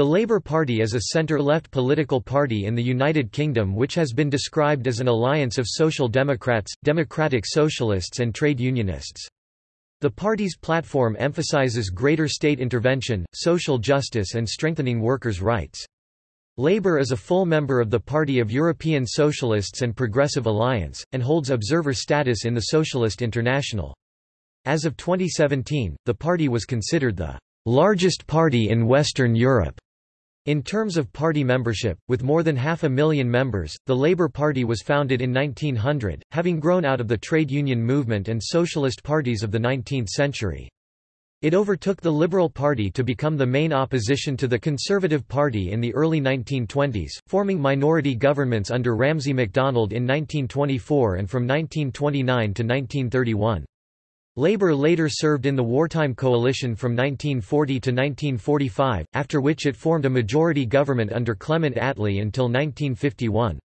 The Labour Party is a centre-left political party in the United Kingdom which has been described as an alliance of Social Democrats, Democratic Socialists and trade unionists. The party's platform emphasises greater state intervention, social justice and strengthening workers' rights. Labour is a full member of the Party of European Socialists and Progressive Alliance, and holds observer status in the Socialist International. As of 2017, the party was considered the largest party in Western Europe. In terms of party membership, with more than half a million members, the Labour Party was founded in 1900, having grown out of the trade union movement and socialist parties of the 19th century. It overtook the Liberal Party to become the main opposition to the Conservative Party in the early 1920s, forming minority governments under Ramsay MacDonald in 1924 and from 1929 to 1931. Labour later served in the wartime coalition from 1940 to 1945, after which it formed a majority government under Clement Attlee until 1951.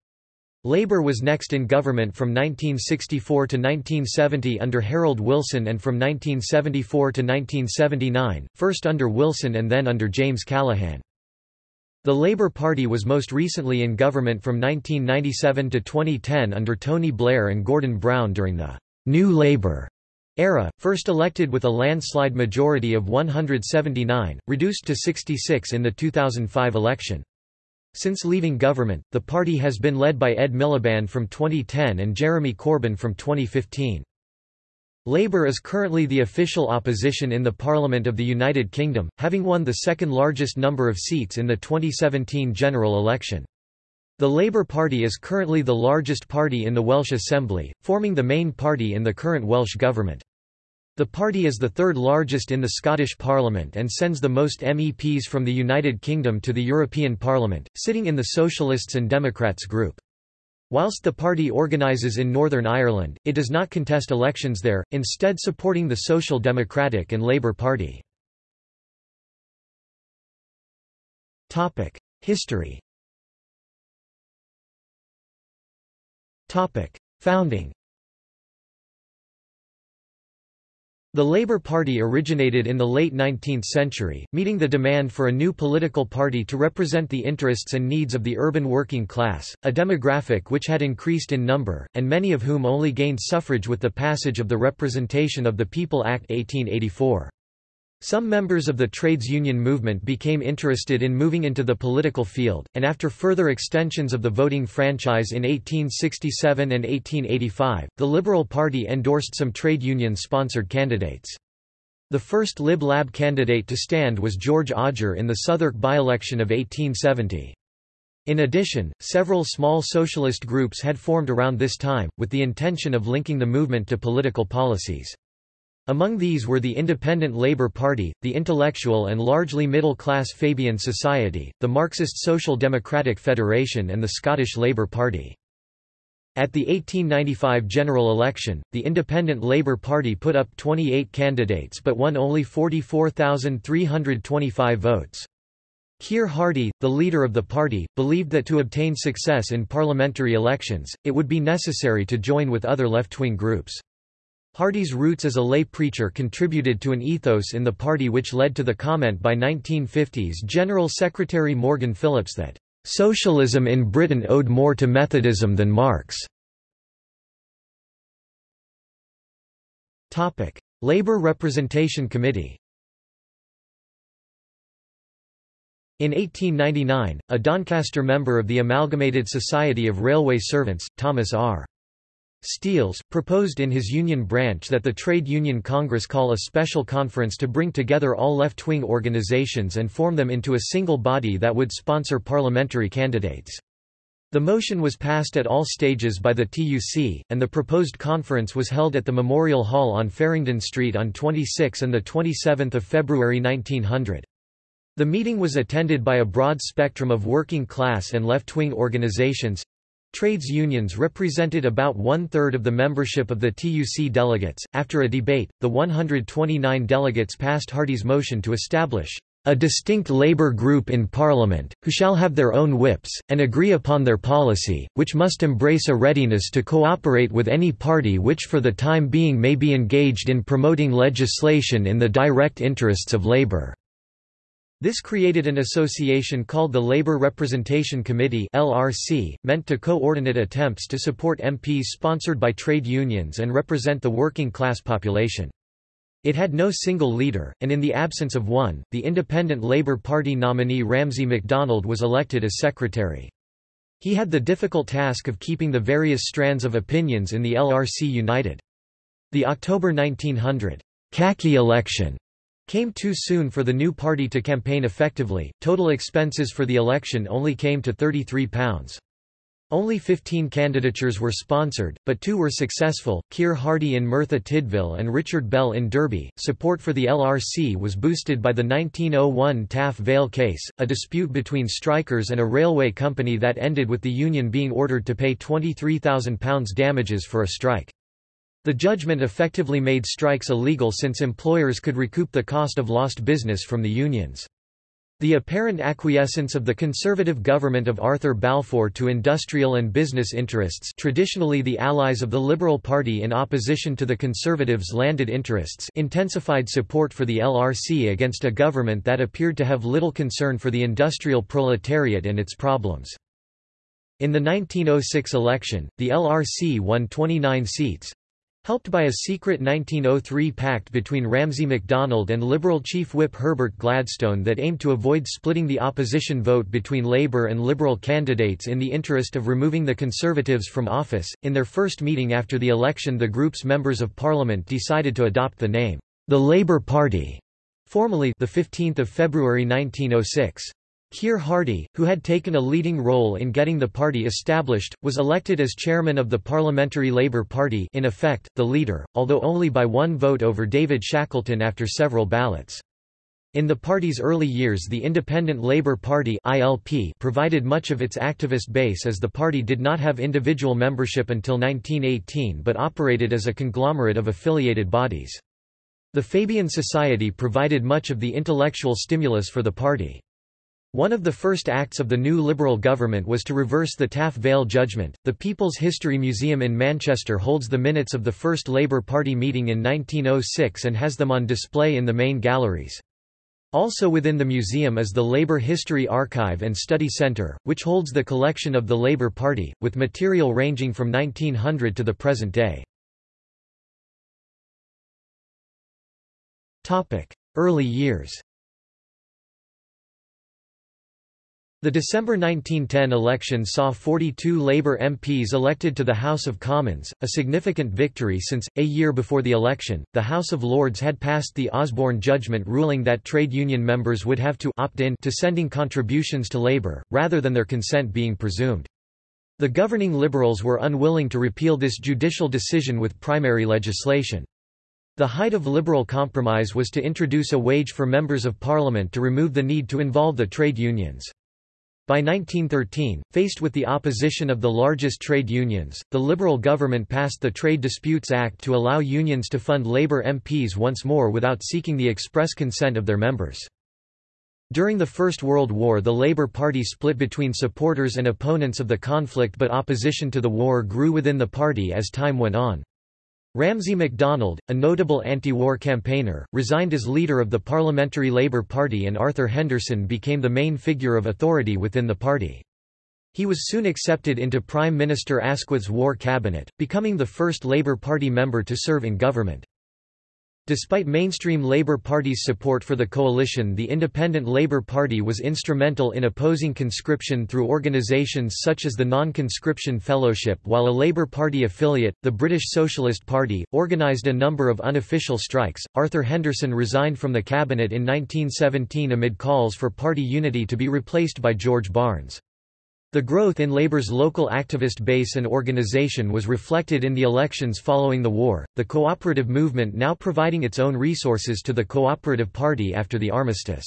Labour was next in government from 1964 to 1970 under Harold Wilson and from 1974 to 1979, first under Wilson and then under James Callaghan. The Labour Party was most recently in government from 1997 to 2010 under Tony Blair and Gordon Brown during the New Labour era, first elected with a landslide majority of 179, reduced to 66 in the 2005 election. Since leaving government, the party has been led by Ed Miliband from 2010 and Jeremy Corbyn from 2015. Labour is currently the official opposition in the Parliament of the United Kingdom, having won the second largest number of seats in the 2017 general election. The Labour Party is currently the largest party in the Welsh Assembly, forming the main party in the current Welsh Government. The party is the third largest in the Scottish Parliament and sends the most MEPs from the United Kingdom to the European Parliament, sitting in the Socialists and Democrats group. Whilst the party organises in Northern Ireland, it does not contest elections there, instead supporting the Social Democratic and Labour Party. History Founding The Labour Party originated in the late 19th century, meeting the demand for a new political party to represent the interests and needs of the urban working class, a demographic which had increased in number, and many of whom only gained suffrage with the passage of the Representation of the People Act 1884. Some members of the trades union movement became interested in moving into the political field, and after further extensions of the voting franchise in 1867 and 1885, the Liberal Party endorsed some trade union-sponsored candidates. The first Lib Lab candidate to stand was George Odger in the Southwark by-election of 1870. In addition, several small socialist groups had formed around this time, with the intention of linking the movement to political policies. Among these were the Independent Labour Party, the intellectual and largely middle-class Fabian Society, the Marxist Social Democratic Federation and the Scottish Labour Party. At the 1895 general election, the Independent Labour Party put up 28 candidates but won only 44,325 votes. Keir Hardie, the leader of the party, believed that to obtain success in parliamentary elections, it would be necessary to join with other left-wing groups. Hardie's roots as a lay preacher contributed to an ethos in the party which led to the comment by 1950s General Secretary Morgan Phillips that, "...socialism in Britain owed more to Methodism than Marx." Labour Representation Committee In 1899, a Doncaster member of the Amalgamated Society of Railway Servants, Thomas R. Steels, proposed in his union branch that the Trade Union Congress call a special conference to bring together all left-wing organizations and form them into a single body that would sponsor parliamentary candidates. The motion was passed at all stages by the TUC, and the proposed conference was held at the Memorial Hall on Farringdon Street on 26 and 27 February 1900. The meeting was attended by a broad spectrum of working class and left-wing organizations, Trades unions represented about one-third of the membership of the TUC delegates. After a debate, the 129 delegates passed Hardie's motion to establish a distinct labour group in Parliament, who shall have their own whips, and agree upon their policy, which must embrace a readiness to cooperate with any party which for the time being may be engaged in promoting legislation in the direct interests of labour. This created an association called the Labour Representation Committee (LRC), meant to coordinate attempts to support MPs sponsored by trade unions and represent the working class population. It had no single leader, and in the absence of one, the Independent Labour Party nominee Ramsay MacDonald was elected as secretary. He had the difficult task of keeping the various strands of opinions in the LRC united. The October 1900 khaki election came too soon for the new party to campaign effectively. Total expenses for the election only came to £33. Only 15 candidatures were sponsored, but two were successful Keir Hardie in Merthyr Tydfil and Richard Bell in Derby. Support for the LRC was boosted by the 1901 Taff Vale case, a dispute between strikers and a railway company that ended with the union being ordered to pay £23,000 damages for a strike. The judgment effectively made strikes illegal since employers could recoup the cost of lost business from the unions. The apparent acquiescence of the conservative government of Arthur Balfour to industrial and business interests traditionally the allies of the Liberal Party in opposition to the Conservatives' landed interests intensified support for the LRC against a government that appeared to have little concern for the industrial proletariat and its problems. In the 1906 election, the LRC won 29 seats, Helped by a secret 1903 pact between Ramsay MacDonald and Liberal Chief Whip Herbert Gladstone that aimed to avoid splitting the opposition vote between Labour and Liberal candidates in the interest of removing the Conservatives from office, in their first meeting after the election the group's members of parliament decided to adopt the name, the Labour Party, formally the 15th of February 1906. Keir Hardie, who had taken a leading role in getting the party established, was elected as chairman of the Parliamentary Labour Party in effect, the leader, although only by one vote over David Shackleton after several ballots. In the party's early years the Independent Labour Party ILP provided much of its activist base as the party did not have individual membership until 1918 but operated as a conglomerate of affiliated bodies. The Fabian Society provided much of the intellectual stimulus for the party. One of the first acts of the new Liberal government was to reverse the Taff Vale judgment. The People's History Museum in Manchester holds the minutes of the first Labour Party meeting in 1906 and has them on display in the main galleries. Also within the museum is the Labour History Archive and Study Centre, which holds the collection of the Labour Party, with material ranging from 1900 to the present day. Early years The December 1910 election saw 42 Labour MPs elected to the House of Commons, a significant victory since, a year before the election, the House of Lords had passed the Osborne judgment ruling that trade union members would have to opt in to sending contributions to Labour, rather than their consent being presumed. The governing Liberals were unwilling to repeal this judicial decision with primary legislation. The height of Liberal compromise was to introduce a wage for members of Parliament to remove the need to involve the trade unions. By 1913, faced with the opposition of the largest trade unions, the Liberal government passed the Trade Disputes Act to allow unions to fund Labour MPs once more without seeking the express consent of their members. During the First World War the Labour Party split between supporters and opponents of the conflict but opposition to the war grew within the party as time went on. Ramsay MacDonald, a notable anti-war campaigner, resigned as leader of the Parliamentary Labour Party and Arthur Henderson became the main figure of authority within the party. He was soon accepted into Prime Minister Asquith's war cabinet, becoming the first Labour Party member to serve in government. Despite mainstream Labour Party's support for the coalition the Independent Labour Party was instrumental in opposing conscription through organisations such as the Non-Conscription Fellowship while a Labour Party affiliate, the British Socialist Party, organised a number of unofficial strikes. Arthur Henderson resigned from the cabinet in 1917 amid calls for party unity to be replaced by George Barnes. The growth in Labour's local activist base and organisation was reflected in the elections following the war, the cooperative movement now providing its own resources to the Cooperative Party after the armistice.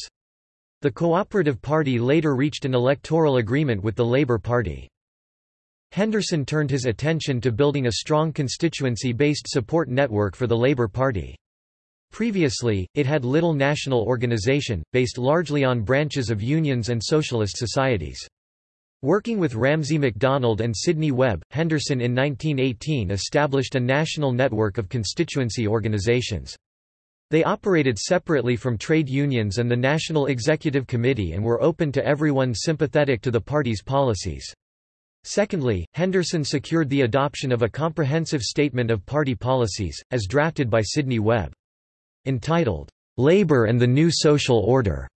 The Cooperative Party later reached an electoral agreement with the Labour Party. Henderson turned his attention to building a strong constituency-based support network for the Labour Party. Previously, it had little national organisation, based largely on branches of unions and socialist societies. Working with Ramsay MacDonald and Sidney Webb, Henderson in 1918 established a national network of constituency organizations. They operated separately from trade unions and the National Executive Committee and were open to everyone sympathetic to the party's policies. Secondly, Henderson secured the adoption of a comprehensive statement of party policies, as drafted by Sidney Webb. Entitled, "'Labor and the New Social Order'",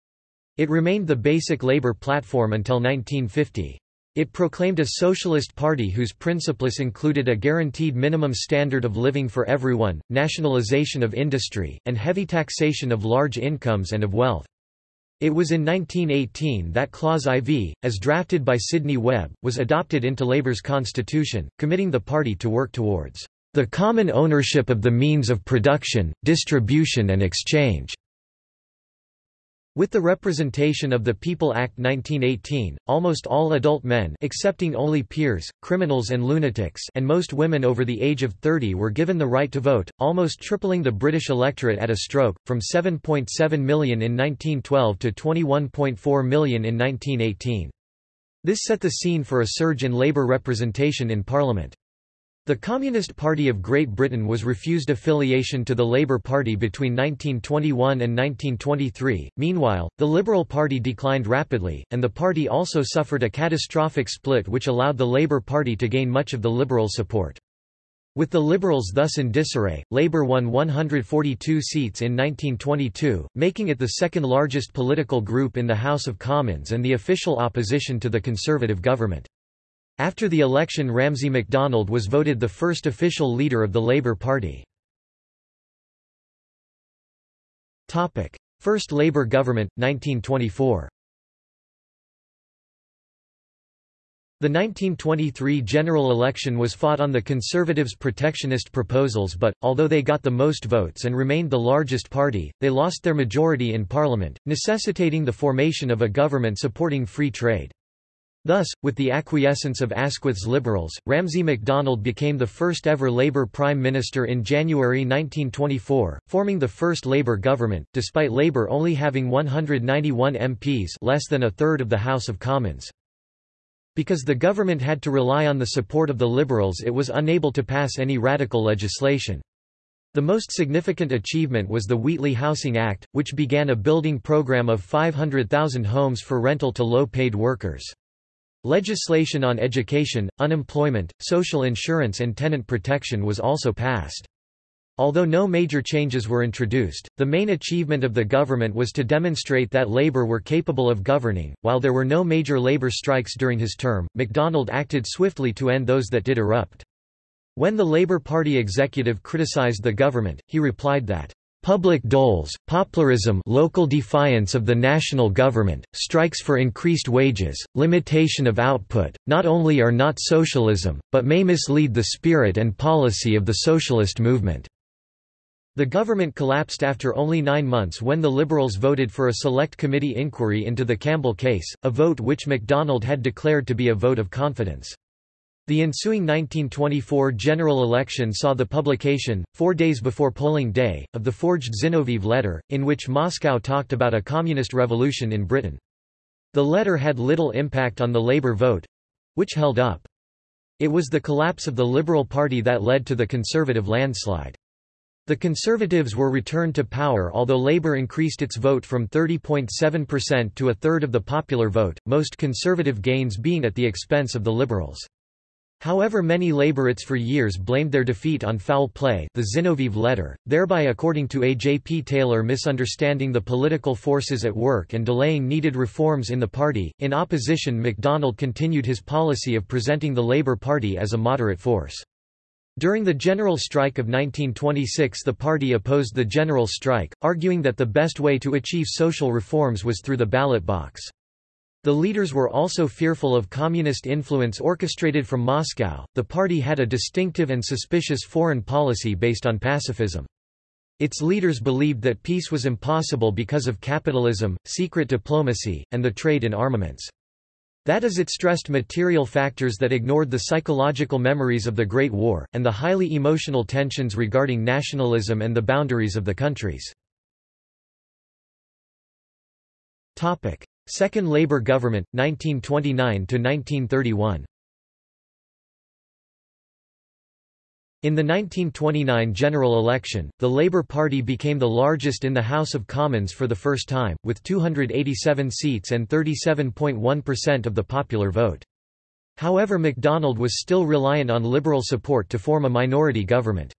it remained the basic labor platform until 1950. It proclaimed a socialist party whose principles included a guaranteed minimum standard of living for everyone, nationalization of industry, and heavy taxation of large incomes and of wealth. It was in 1918 that Clause IV, as drafted by Sidney Webb, was adopted into Labour's constitution, committing the party to work towards the common ownership of the means of production, distribution and exchange. With the Representation of the People Act 1918, almost all adult men excepting only peers, criminals and lunatics and most women over the age of 30 were given the right to vote, almost tripling the British electorate at a stroke, from 7.7 .7 million in 1912 to 21.4 million in 1918. This set the scene for a surge in Labour representation in Parliament. The Communist Party of Great Britain was refused affiliation to the Labour Party between 1921 and 1923. Meanwhile, the Liberal Party declined rapidly, and the party also suffered a catastrophic split which allowed the Labour Party to gain much of the Liberal support. With the Liberals thus in disarray, Labour won 142 seats in 1922, making it the second largest political group in the House of Commons and the official opposition to the Conservative government. After the election Ramsay MacDonald was voted the first official leader of the Labour Party. First Labour government, 1924 The 1923 general election was fought on the Conservatives' protectionist proposals but, although they got the most votes and remained the largest party, they lost their majority in Parliament, necessitating the formation of a government supporting free trade. Thus, with the acquiescence of Asquith's Liberals, Ramsay MacDonald became the first ever Labour Prime Minister in January 1924, forming the first Labour government, despite Labour only having 191 MPs less than a third of the House of Commons. Because the government had to rely on the support of the Liberals it was unable to pass any radical legislation. The most significant achievement was the Wheatley Housing Act, which began a building program of 500,000 homes for rental to low-paid workers. Legislation on education, unemployment, social insurance and tenant protection was also passed. Although no major changes were introduced, the main achievement of the government was to demonstrate that Labour were capable of governing. While there were no major Labour strikes during his term, MacDonald acted swiftly to end those that did erupt. When the Labour Party executive criticised the government, he replied that Public doles, popularism local defiance of the national government, strikes for increased wages, limitation of output, not only are not socialism, but may mislead the spirit and policy of the socialist movement." The government collapsed after only nine months when the Liberals voted for a select committee inquiry into the Campbell case, a vote which MacDonald had declared to be a vote of confidence. The ensuing 1924 general election saw the publication, four days before polling day, of the forged Zinoviev letter, in which Moscow talked about a communist revolution in Britain. The letter had little impact on the Labour vote—which held up. It was the collapse of the Liberal Party that led to the Conservative landslide. The Conservatives were returned to power although Labour increased its vote from 30.7% to a third of the popular vote, most Conservative gains being at the expense of the Liberals. However many Labourites for years blamed their defeat on foul play the Zinoviev letter, thereby according to A. J. P. Taylor misunderstanding the political forces at work and delaying needed reforms in the party. In opposition MacDonald continued his policy of presenting the Labour Party as a moderate force. During the general strike of 1926 the party opposed the general strike, arguing that the best way to achieve social reforms was through the ballot box. The leaders were also fearful of communist influence orchestrated from Moscow. The party had a distinctive and suspicious foreign policy based on pacifism. Its leaders believed that peace was impossible because of capitalism, secret diplomacy, and the trade in armaments. That is it stressed material factors that ignored the psychological memories of the Great War, and the highly emotional tensions regarding nationalism and the boundaries of the countries. Second Labour government, 1929–1931 In the 1929 general election, the Labour Party became the largest in the House of Commons for the first time, with 287 seats and 37.1% of the popular vote. However MacDonald was still reliant on Liberal support to form a minority government.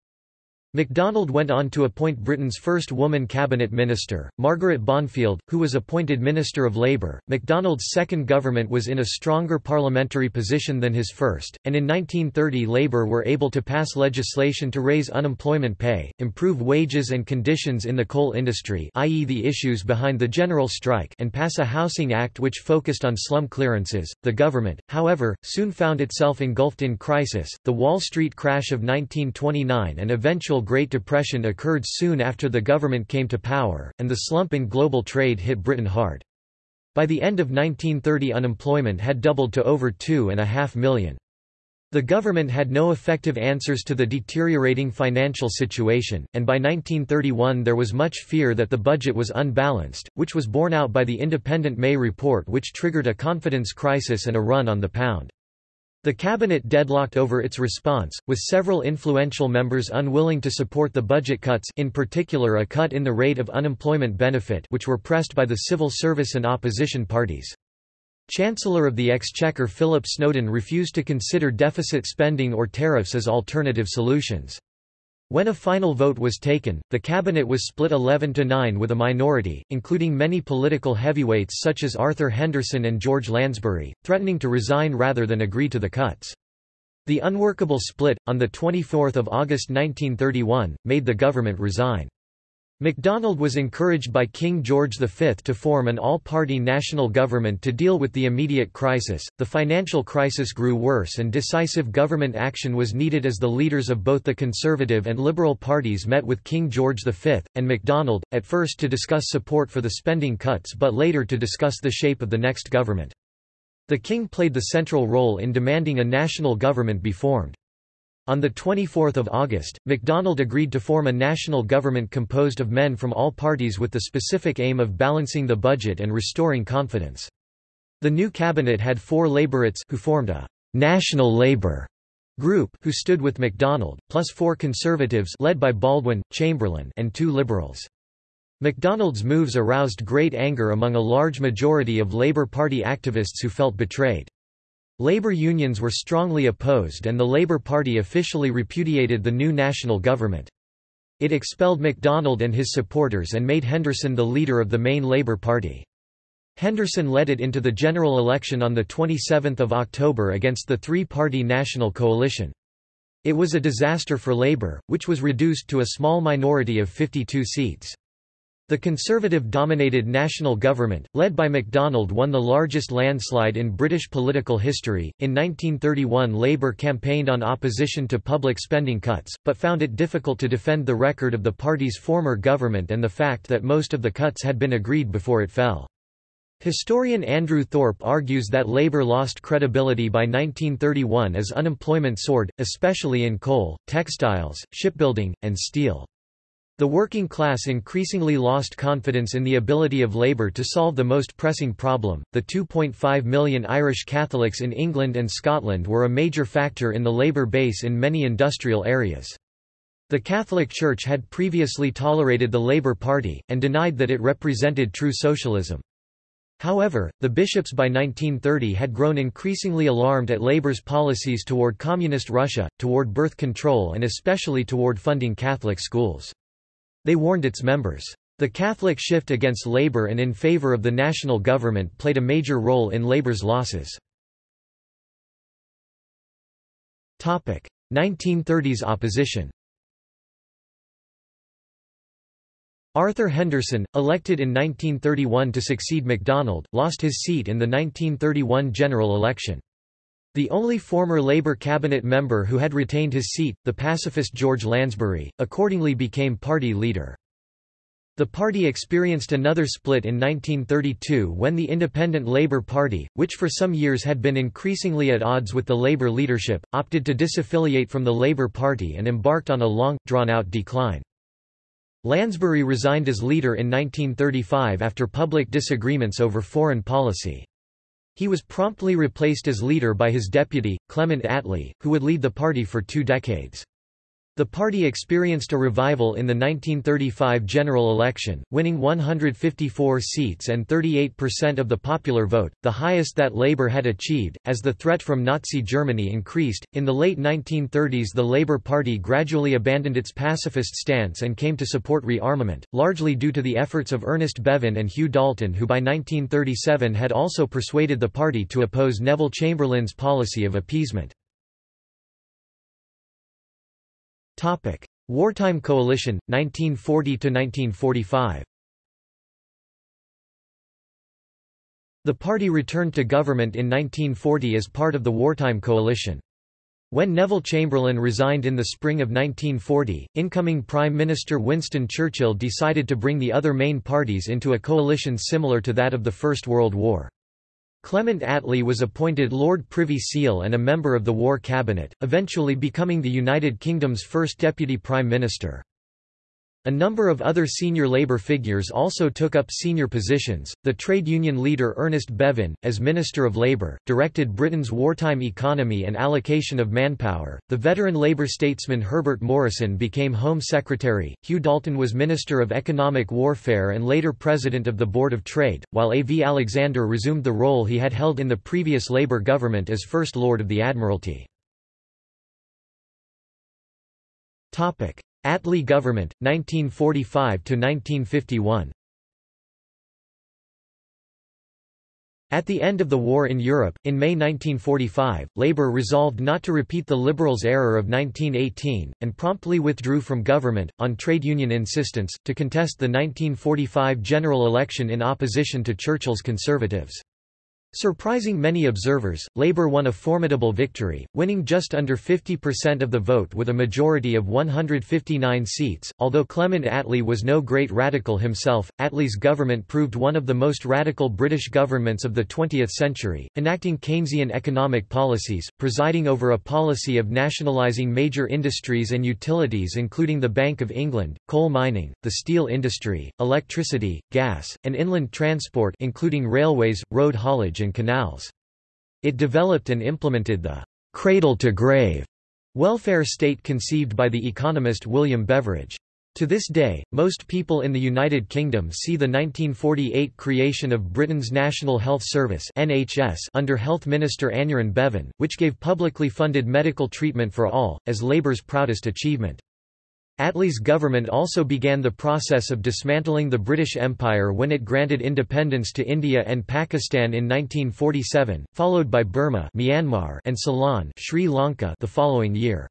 MacDonald went on to appoint Britain's first woman cabinet minister, Margaret Bondfield, who was appointed Minister of Labour. MacDonald's second government was in a stronger parliamentary position than his first, and in 1930 Labour were able to pass legislation to raise unemployment pay, improve wages and conditions in the coal industry i.e. the issues behind the general strike and pass a Housing Act which focused on slum clearances. The government, however, soon found itself engulfed in crisis. The Wall Street crash of 1929 and eventual Great Depression occurred soon after the government came to power, and the slump in global trade hit Britain hard. By the end of 1930 unemployment had doubled to over two and a half million. The government had no effective answers to the deteriorating financial situation, and by 1931 there was much fear that the budget was unbalanced, which was borne out by the Independent May report which triggered a confidence crisis and a run on the pound. The cabinet deadlocked over its response, with several influential members unwilling to support the budget cuts in particular a cut in the rate of unemployment benefit which were pressed by the civil service and opposition parties. Chancellor of the Exchequer Philip Snowden refused to consider deficit spending or tariffs as alternative solutions. When a final vote was taken, the cabinet was split 11 to 9 with a minority, including many political heavyweights such as Arthur Henderson and George Lansbury, threatening to resign rather than agree to the cuts. The unworkable split, on 24 August 1931, made the government resign. MacDonald was encouraged by King George V to form an all-party national government to deal with the immediate crisis. The financial crisis grew worse and decisive government action was needed as the leaders of both the Conservative and Liberal parties met with King George V and MacDonald, at first to discuss support for the spending cuts but later to discuss the shape of the next government. The king played the central role in demanding a national government be formed. On 24 August, MacDonald agreed to form a national government composed of men from all parties with the specific aim of balancing the budget and restoring confidence. The new cabinet had four Labourites who formed a «National Labour» group who stood with MacDonald, plus four Conservatives led by Baldwin, Chamberlain and two Liberals. MacDonald's moves aroused great anger among a large majority of Labour Party activists who felt betrayed. Labour unions were strongly opposed and the Labour Party officially repudiated the new national government. It expelled MacDonald and his supporters and made Henderson the leader of the main Labour Party. Henderson led it into the general election on 27 October against the three-party National Coalition. It was a disaster for Labour, which was reduced to a small minority of 52 seats. The Conservative-dominated national government, led by MacDonald won the largest landslide in British political history. In 1931 Labour campaigned on opposition to public spending cuts, but found it difficult to defend the record of the party's former government and the fact that most of the cuts had been agreed before it fell. Historian Andrew Thorpe argues that Labour lost credibility by 1931 as unemployment soared, especially in coal, textiles, shipbuilding, and steel. The working class increasingly lost confidence in the ability of Labour to solve the most pressing problem. The 2.5 million Irish Catholics in England and Scotland were a major factor in the Labour base in many industrial areas. The Catholic Church had previously tolerated the Labour Party, and denied that it represented true socialism. However, the bishops by 1930 had grown increasingly alarmed at Labour's policies toward Communist Russia, toward birth control and especially toward funding Catholic schools. They warned its members. The Catholic shift against Labour and in favour of the national government played a major role in labor's losses. 1930s opposition Arthur Henderson, elected in 1931 to succeed MacDonald, lost his seat in the 1931 general election. The only former Labour cabinet member who had retained his seat, the pacifist George Lansbury, accordingly became party leader. The party experienced another split in 1932 when the Independent Labour Party, which for some years had been increasingly at odds with the Labour leadership, opted to disaffiliate from the Labour Party and embarked on a long, drawn-out decline. Lansbury resigned as leader in 1935 after public disagreements over foreign policy. He was promptly replaced as leader by his deputy, Clement Attlee, who would lead the party for two decades. The party experienced a revival in the 1935 general election, winning 154 seats and 38% of the popular vote, the highest that Labour had achieved. As the threat from Nazi Germany increased, in the late 1930s the Labour Party gradually abandoned its pacifist stance and came to support rearmament, largely due to the efforts of Ernest Bevin and Hugh Dalton, who by 1937 had also persuaded the party to oppose Neville Chamberlain's policy of appeasement. Wartime Coalition 1940 to 1945. The party returned to government in 1940 as part of the wartime coalition. When Neville Chamberlain resigned in the spring of 1940, incoming Prime Minister Winston Churchill decided to bring the other main parties into a coalition similar to that of the First World War. Clement Attlee was appointed Lord Privy Seal and a member of the War Cabinet, eventually becoming the United Kingdom's first Deputy Prime Minister. A number of other senior Labour figures also took up senior positions. The trade union leader Ernest Bevin, as Minister of Labour, directed Britain's wartime economy and allocation of manpower. The veteran Labour statesman Herbert Morrison became Home Secretary. Hugh Dalton was Minister of Economic Warfare and later President of the Board of Trade, while A. V. Alexander resumed the role he had held in the previous Labour government as First Lord of the Admiralty. Topic: Attlee government, 1945–1951 At the end of the war in Europe, in May 1945, Labour resolved not to repeat the Liberals' error of 1918, and promptly withdrew from government, on trade union insistence, to contest the 1945 general election in opposition to Churchill's Conservatives. Surprising many observers, Labour won a formidable victory, winning just under 50% of the vote with a majority of 159 seats. Although Clement Attlee was no great radical himself, Attlee's government proved one of the most radical British governments of the 20th century, enacting Keynesian economic policies, presiding over a policy of nationalising major industries and utilities including the Bank of England, coal mining, the steel industry, electricity, gas, and inland transport including railways, road haulage and canals. It developed and implemented the cradle-to-grave welfare state conceived by the economist William Beveridge. To this day, most people in the United Kingdom see the 1948 creation of Britain's National Health Service NHS under Health Minister Aneurin Bevan, which gave publicly funded medical treatment for all, as Labour's proudest achievement. Attlee's government also began the process of dismantling the British Empire when it granted independence to India and Pakistan in 1947, followed by Burma Myanmar and Ceylon Sri Lanka the following year.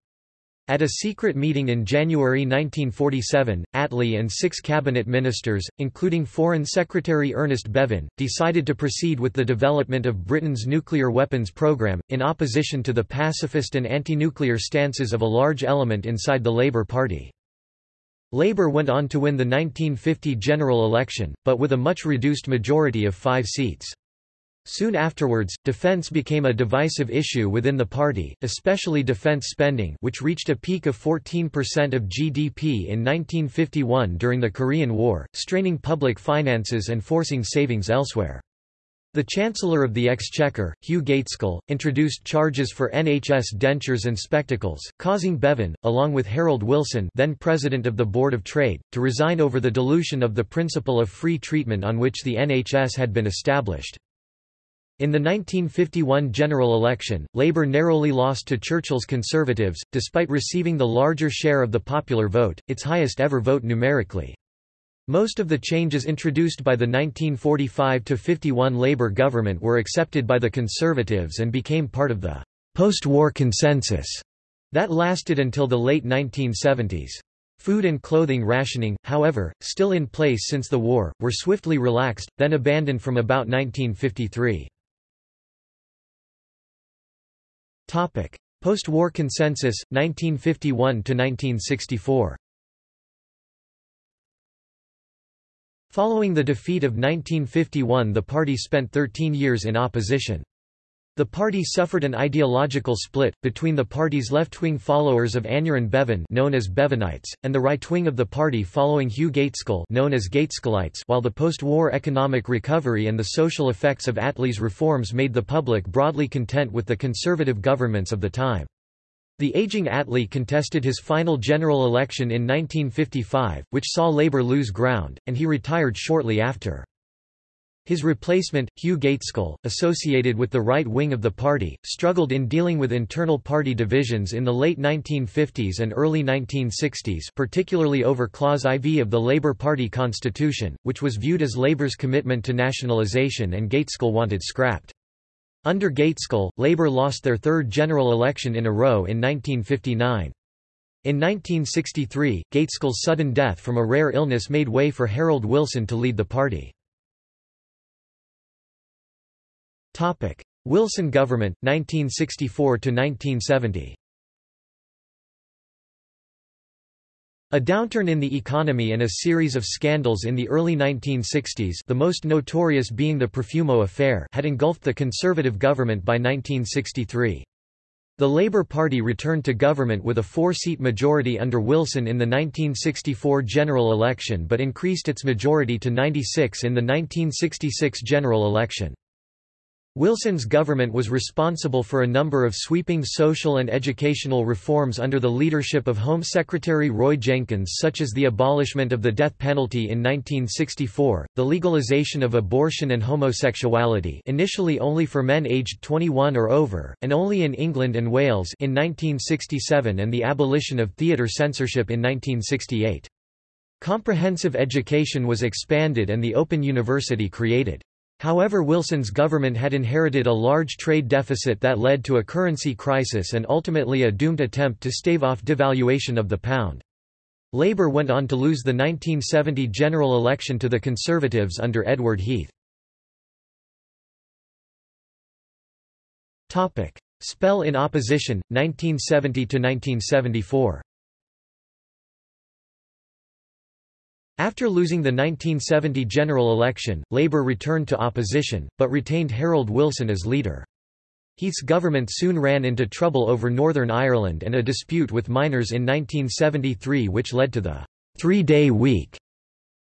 At a secret meeting in January 1947, Attlee and six cabinet ministers, including Foreign Secretary Ernest Bevin, decided to proceed with the development of Britain's nuclear weapons program, in opposition to the pacifist and anti-nuclear stances of a large element inside the Labour Party. Labour went on to win the 1950 general election, but with a much reduced majority of five seats. Soon afterwards, defence became a divisive issue within the party, especially defence spending which reached a peak of 14% of GDP in 1951 during the Korean War, straining public finances and forcing savings elsewhere. The Chancellor of the Exchequer, Hugh Gaitskell, introduced charges for NHS dentures and spectacles, causing Bevan, along with Harold Wilson then President of the Board of Trade, to resign over the dilution of the principle of free treatment on which the NHS had been established. In the 1951 general election, Labour narrowly lost to Churchill's Conservatives, despite receiving the larger share of the popular vote, its highest ever vote numerically. Most of the changes introduced by the 1945–51 Labour government were accepted by the Conservatives and became part of the post-war consensus that lasted until the late 1970s. Food and clothing rationing, however, still in place since the war, were swiftly relaxed, then abandoned from about 1953. Post-war consensus, 1951–1964 Following the defeat of 1951 the party spent 13 years in opposition. The party suffered an ideological split, between the party's left-wing followers of Aneurin Bevan known as Bevanites, and the right-wing of the party following Hugh Gaitskell known as Gaitskellites while the post-war economic recovery and the social effects of Attlee's reforms made the public broadly content with the conservative governments of the time. The aging Attlee contested his final general election in 1955, which saw Labour lose ground, and he retired shortly after. His replacement, Hugh Gaitskell, associated with the right wing of the party, struggled in dealing with internal party divisions in the late 1950s and early 1960s particularly over Clause IV of the Labour Party constitution, which was viewed as Labour's commitment to nationalisation and Gaitskell wanted scrapped. Under Gaitskell, Labour lost their third general election in a row in 1959. In 1963, Gaitskell's sudden death from a rare illness made way for Harold Wilson to lead the party. Topic: Wilson government 1964 to 1970. A downturn in the economy and a series of scandals in the early 1960s the most notorious being the Profumo affair had engulfed the Conservative government by 1963. The Labour Party returned to government with a four-seat majority under Wilson in the 1964 general election but increased its majority to 96 in the 1966 general election. Wilson's government was responsible for a number of sweeping social and educational reforms under the leadership of Home Secretary Roy Jenkins such as the abolishment of the death penalty in 1964, the legalization of abortion and homosexuality initially only for men aged 21 or over, and only in England and Wales in 1967 and the abolition of theatre censorship in 1968. Comprehensive education was expanded and the Open University created. However Wilson's government had inherited a large trade deficit that led to a currency crisis and ultimately a doomed attempt to stave off devaluation of the pound. Labour went on to lose the 1970 general election to the Conservatives under Edward Heath. Spell in opposition, 1970–1974 After losing the 1970 general election, Labour returned to opposition, but retained Harold Wilson as leader. Heath's government soon ran into trouble over Northern Ireland and a dispute with miners in 1973 which led to the three-day week.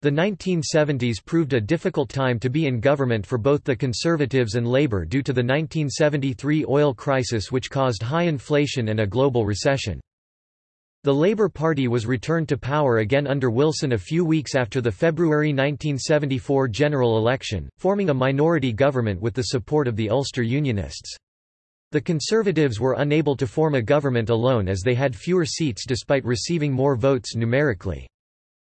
The 1970s proved a difficult time to be in government for both the Conservatives and Labour due to the 1973 oil crisis which caused high inflation and a global recession. The Labour Party was returned to power again under Wilson a few weeks after the February 1974 general election, forming a minority government with the support of the Ulster Unionists. The Conservatives were unable to form a government alone as they had fewer seats despite receiving more votes numerically.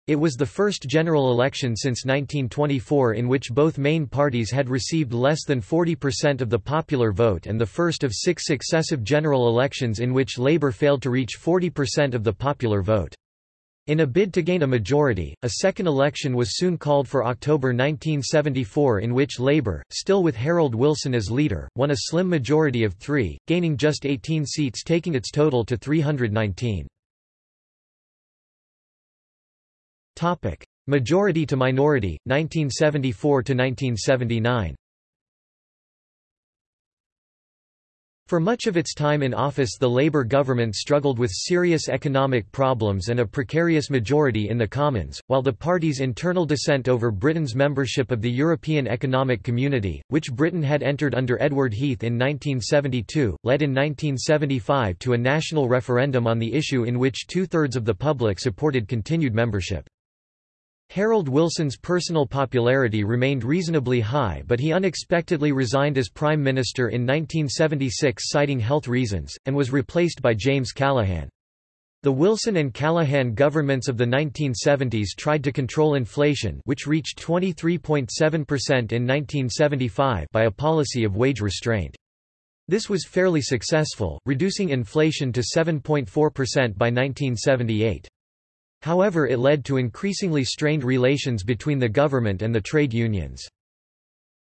It was the first general election since 1924 in which both main parties had received less than 40% of the popular vote and the first of six successive general elections in which Labour failed to reach 40% of the popular vote. In a bid to gain a majority, a second election was soon called for October 1974 in which Labour, still with Harold Wilson as leader, won a slim majority of three, gaining just 18 seats taking its total to 319. Topic: Majority to minority, 1974 to 1979. For much of its time in office the Labour government struggled with serious economic problems and a precarious majority in the Commons, while the party's internal dissent over Britain's membership of the European Economic Community, which Britain had entered under Edward Heath in 1972, led in 1975 to a national referendum on the issue in which two-thirds of the public supported continued membership. Harold Wilson's personal popularity remained reasonably high but he unexpectedly resigned as Prime Minister in 1976 citing health reasons, and was replaced by James Callaghan. The Wilson and Callaghan governments of the 1970s tried to control inflation which reached 23.7% in 1975 by a policy of wage restraint. This was fairly successful, reducing inflation to 7.4% by 1978. However it led to increasingly strained relations between the government and the trade unions.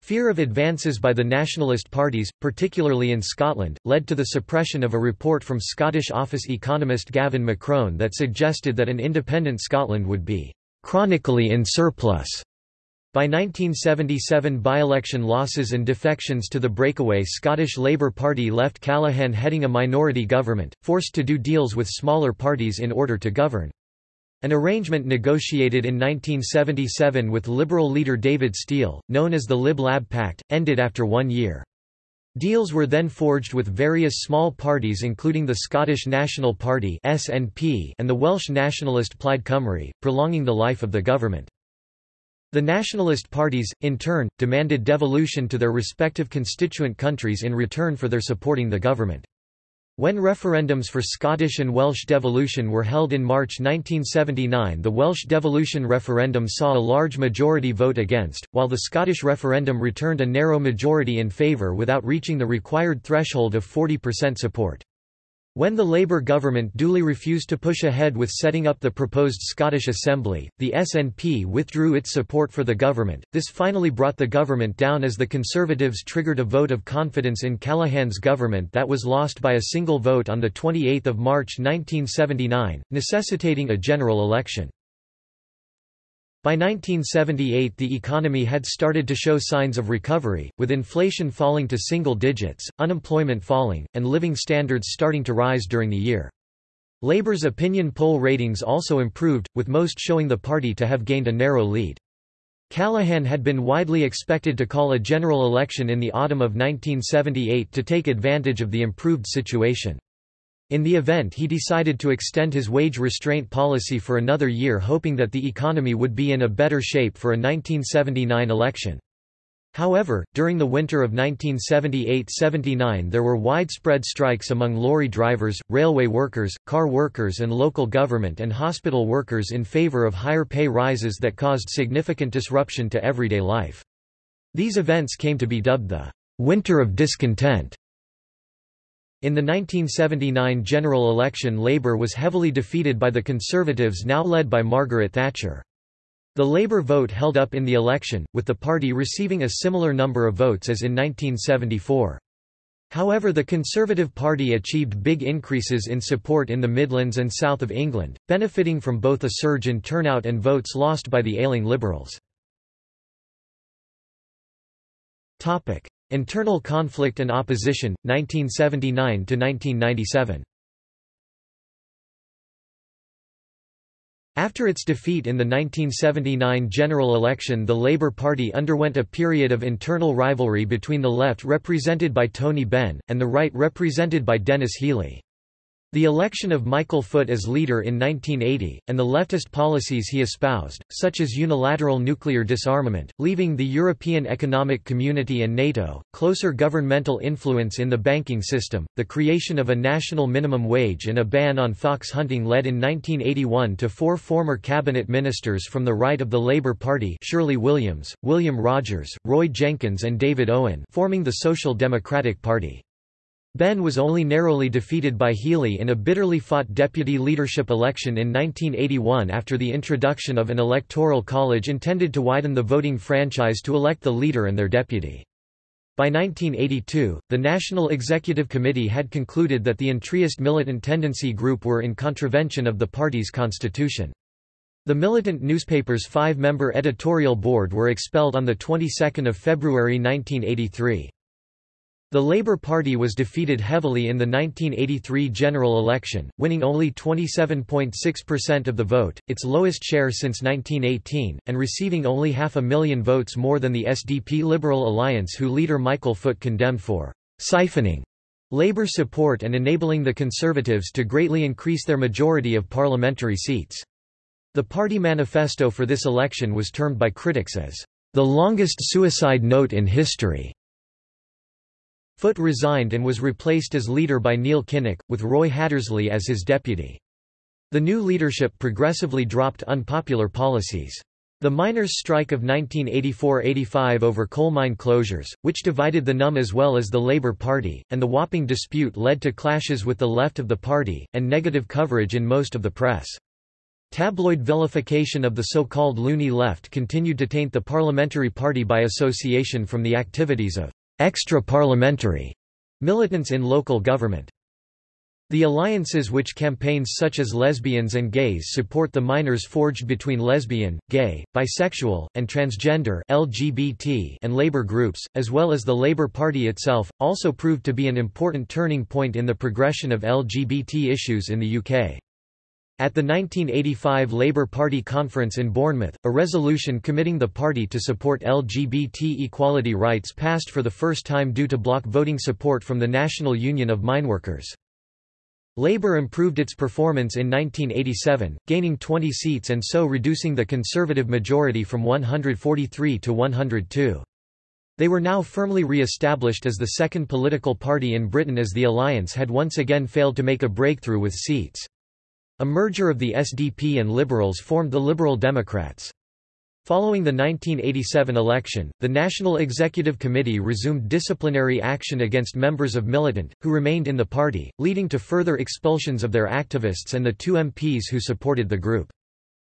Fear of advances by the nationalist parties, particularly in Scotland, led to the suppression of a report from Scottish office economist Gavin McCrone that suggested that an independent Scotland would be chronically in surplus. By 1977 by-election losses and defections to the breakaway Scottish Labour Party left Callaghan heading a minority government, forced to do deals with smaller parties in order to govern. An arrangement negotiated in 1977 with Liberal leader David Steel, known as the Lib Lab Pact, ended after one year. Deals were then forged with various small parties including the Scottish National Party (SNP) and the Welsh nationalist Plaid Cymru, prolonging the life of the government. The nationalist parties, in turn, demanded devolution to their respective constituent countries in return for their supporting the government. When referendums for Scottish and Welsh devolution were held in March 1979 the Welsh devolution referendum saw a large majority vote against, while the Scottish referendum returned a narrow majority in favour without reaching the required threshold of 40% support. When the Labour government duly refused to push ahead with setting up the proposed Scottish Assembly, the SNP withdrew its support for the government. This finally brought the government down as the Conservatives triggered a vote of confidence in Callaghan's government that was lost by a single vote on 28 March 1979, necessitating a general election. By 1978 the economy had started to show signs of recovery, with inflation falling to single digits, unemployment falling, and living standards starting to rise during the year. Labour's opinion poll ratings also improved, with most showing the party to have gained a narrow lead. Callaghan had been widely expected to call a general election in the autumn of 1978 to take advantage of the improved situation. In the event he decided to extend his wage restraint policy for another year hoping that the economy would be in a better shape for a 1979 election. However, during the winter of 1978–79 there were widespread strikes among lorry drivers, railway workers, car workers and local government and hospital workers in favor of higher pay rises that caused significant disruption to everyday life. These events came to be dubbed the «winter of discontent». In the 1979 general election Labour was heavily defeated by the Conservatives now led by Margaret Thatcher. The Labour vote held up in the election, with the party receiving a similar number of votes as in 1974. However the Conservative Party achieved big increases in support in the Midlands and south of England, benefiting from both a surge in turnout and votes lost by the ailing Liberals. Internal conflict and opposition, 1979–1997 After its defeat in the 1979 general election the Labour Party underwent a period of internal rivalry between the left represented by Tony Benn, and the right represented by Denis Healey. The election of Michael Foot as leader in 1980, and the leftist policies he espoused, such as unilateral nuclear disarmament, leaving the European Economic Community and NATO, closer governmental influence in the banking system, the creation of a national minimum wage and a ban on fox hunting led in 1981 to four former cabinet ministers from the right of the Labour Party Shirley Williams, William Rodgers, Roy Jenkins and David Owen forming the Social Democratic Party. Benn was only narrowly defeated by Healey in a bitterly fought deputy leadership election in 1981 after the introduction of an electoral college intended to widen the voting franchise to elect the leader and their deputy. By 1982, the National Executive Committee had concluded that the entryist militant tendency group were in contravention of the party's constitution. The militant newspaper's five-member editorial board were expelled on the 22nd of February 1983. The Labour Party was defeated heavily in the 1983 general election, winning only 27.6% of the vote, its lowest share since 1918, and receiving only half a million votes more than the SDP Liberal Alliance who leader Michael Foot condemned for «siphoning» Labour support and enabling the Conservatives to greatly increase their majority of parliamentary seats. The party manifesto for this election was termed by critics as «the longest suicide note in history». Foot resigned and was replaced as leader by Neil Kinnock, with Roy Hattersley as his deputy. The new leadership progressively dropped unpopular policies. The miners' strike of 1984–85 over coal mine closures, which divided the NUM as well as the Labour Party, and the Wapping dispute led to clashes with the left of the party, and negative coverage in most of the press. Tabloid vilification of the so-called loony left continued to taint the parliamentary party by association from the activities of extra-parliamentary militants in local government. The alliances which campaigns such as lesbians and gays support the miners forged between lesbian, gay, bisexual, and transgender LGBT and labor groups, as well as the Labour Party itself, also proved to be an important turning point in the progression of LGBT issues in the UK. At the 1985 Labour Party conference in Bournemouth, a resolution committing the party to support LGBT equality rights passed for the first time due to block voting support from the National Union of Mineworkers. Labour improved its performance in 1987, gaining 20 seats and so reducing the Conservative majority from 143 to 102. They were now firmly re-established as the second political party in Britain as the alliance had once again failed to make a breakthrough with seats. A merger of the SDP and Liberals formed the Liberal Democrats. Following the 1987 election, the National Executive Committee resumed disciplinary action against members of Militant, who remained in the party, leading to further expulsions of their activists and the two MPs who supported the group.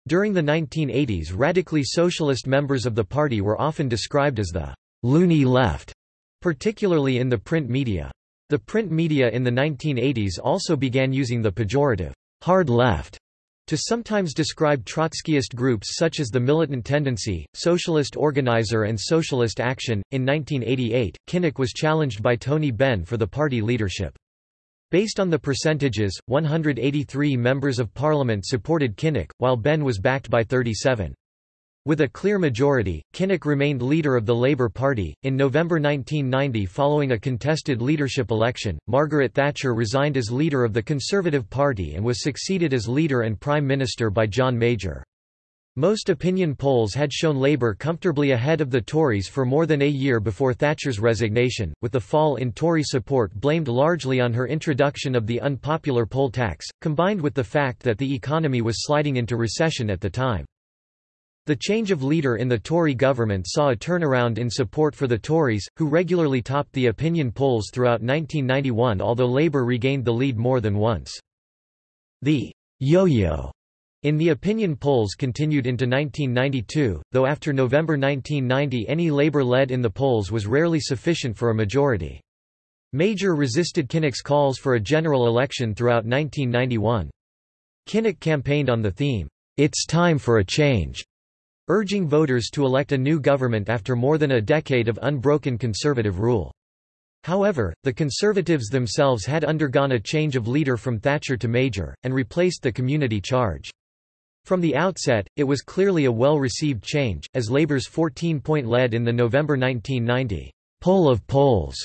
During the 1980s radically socialist members of the party were often described as the «loony left», particularly in the print media. The print media in the 1980s also began using the pejorative hard left to sometimes describe Trotskyist groups such as the Militant Tendency, Socialist Organizer and Socialist Action. In 1988, Kinnock was challenged by Tony Benn for the party leadership. Based on the percentages, 183 members of parliament supported Kinnock, while Benn was backed by 37. With a clear majority, Kinnock remained leader of the Labour Party. In November 1990, following a contested leadership election, Margaret Thatcher resigned as leader of the Conservative Party and was succeeded as leader and Prime Minister by John Major. Most opinion polls had shown Labour comfortably ahead of the Tories for more than a year before Thatcher's resignation, with the fall in Tory support blamed largely on her introduction of the unpopular poll tax, combined with the fact that the economy was sliding into recession at the time. The change of leader in the Tory government saw a turnaround in support for the Tories, who regularly topped the opinion polls throughout 1991 although Labour regained the lead more than once. The yo-yo in the opinion polls continued into 1992, though after November 1990 any Labour lead in the polls was rarely sufficient for a majority. Major resisted Kinnock's calls for a general election throughout 1991. Kinnock campaigned on the theme, "'It's time for a change' urging voters to elect a new government after more than a decade of unbroken conservative rule. However, the Conservatives themselves had undergone a change of leader from Thatcher to Major, and replaced the community charge. From the outset, it was clearly a well-received change, as Labour's 14-point lead in the November 1990 poll of polls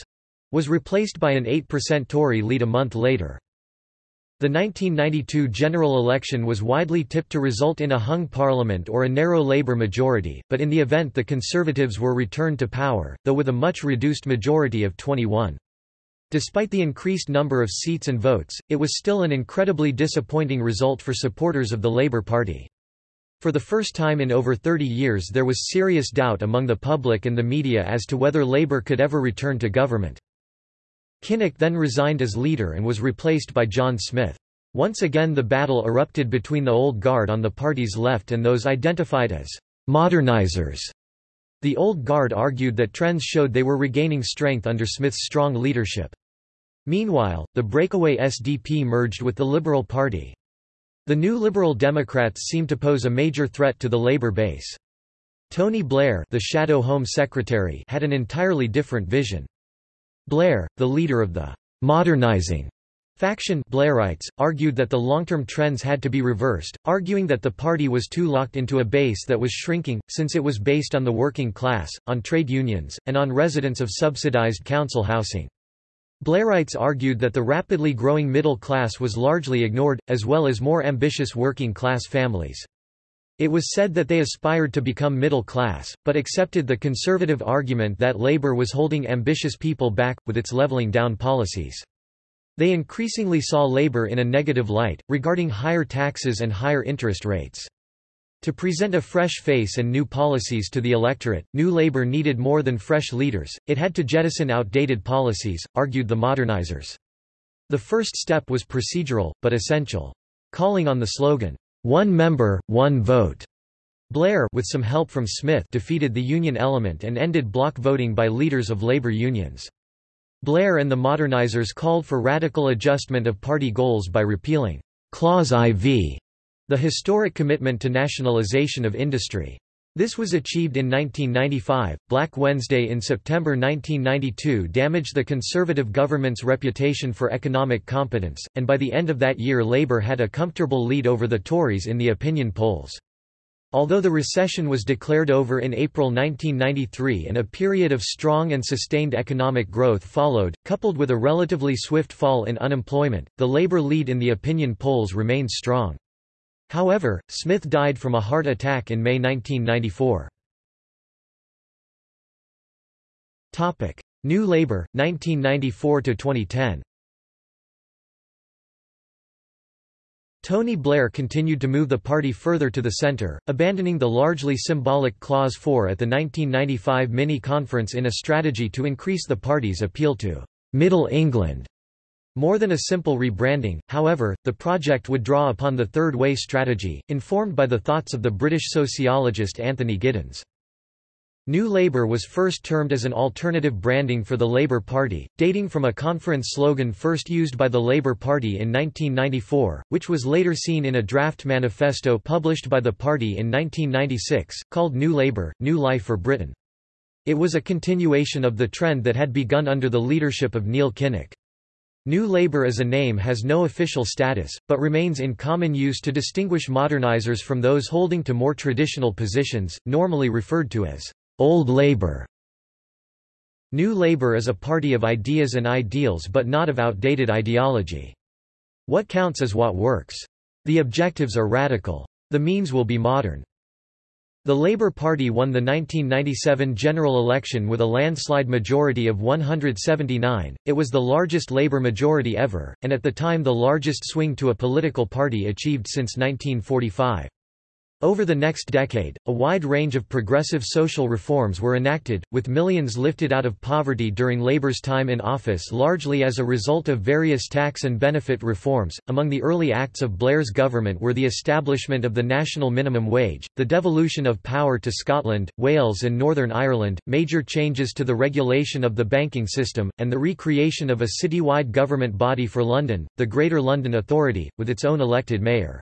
was replaced by an 8% Tory lead a month later. The 1992 general election was widely tipped to result in a hung parliament or a narrow Labour majority, but in the event the Conservatives were returned to power, though with a much reduced majority of 21. Despite the increased number of seats and votes, it was still an incredibly disappointing result for supporters of the Labour Party. For the first time in over 30 years there was serious doubt among the public and the media as to whether Labour could ever return to government. Kinnock then resigned as leader and was replaced by John Smith. Once again the battle erupted between the Old Guard on the party's left and those identified as «modernizers». The Old Guard argued that trends showed they were regaining strength under Smith's strong leadership. Meanwhile, the breakaway SDP merged with the Liberal Party. The new Liberal Democrats seemed to pose a major threat to the Labour base. Tony Blair the Shadow Home Secretary had an entirely different vision. Blair, the leader of the modernizing faction Blairites, argued that the long-term trends had to be reversed, arguing that the party was too locked into a base that was shrinking, since it was based on the working class, on trade unions, and on residents of subsidized council housing. Blairites argued that the rapidly growing middle class was largely ignored, as well as more ambitious working class families. It was said that they aspired to become middle class, but accepted the conservative argument that Labour was holding ambitious people back, with its levelling down policies. They increasingly saw Labour in a negative light, regarding higher taxes and higher interest rates. To present a fresh face and new policies to the electorate, New Labour needed more than fresh leaders, it had to jettison outdated policies, argued the modernizers. The first step was procedural, but essential. Calling on the slogan, one member, one vote. Blair with some help from Smith defeated the Union element and ended block voting by leaders of labor unions. Blair and the modernizers called for radical adjustment of party goals by repealing Clause IV, the historic commitment to nationalization of industry. This was achieved in 1995. Black Wednesday in September 1992 damaged the Conservative government's reputation for economic competence, and by the end of that year Labour had a comfortable lead over the Tories in the opinion polls. Although the recession was declared over in April 1993 and a period of strong and sustained economic growth followed, coupled with a relatively swift fall in unemployment, the Labour lead in the opinion polls remained strong. However, Smith died from a heart attack in May 1994. New Labour, 1994–2010 Tony Blair continued to move the party further to the centre, abandoning the largely symbolic Clause 4 at the 1995 mini-conference in a strategy to increase the party's appeal to «Middle England» More than a simple rebranding, however, the project would draw upon the Third Way strategy, informed by the thoughts of the British sociologist Anthony Giddens. New Labour was first termed as an alternative branding for the Labour Party, dating from a conference slogan first used by the Labour Party in 1994, which was later seen in a draft manifesto published by the party in 1996, called New Labour, New Life for Britain. It was a continuation of the trend that had begun under the leadership of Neil Kinnock. New Labour as a name has no official status, but remains in common use to distinguish modernizers from those holding to more traditional positions, normally referred to as Old Labour. New Labour is a party of ideas and ideals but not of outdated ideology. What counts is what works. The objectives are radical. The means will be modern. The Labour Party won the 1997 general election with a landslide majority of 179, it was the largest Labour majority ever, and at the time the largest swing to a political party achieved since 1945. Over the next decade, a wide range of progressive social reforms were enacted, with millions lifted out of poverty during Labour's time in office largely as a result of various tax and benefit reforms. Among the early acts of Blair's government were the establishment of the national minimum wage, the devolution of power to Scotland, Wales, and Northern Ireland, major changes to the regulation of the banking system, and the recreation of a citywide government body for London, the Greater London Authority, with its own elected mayor.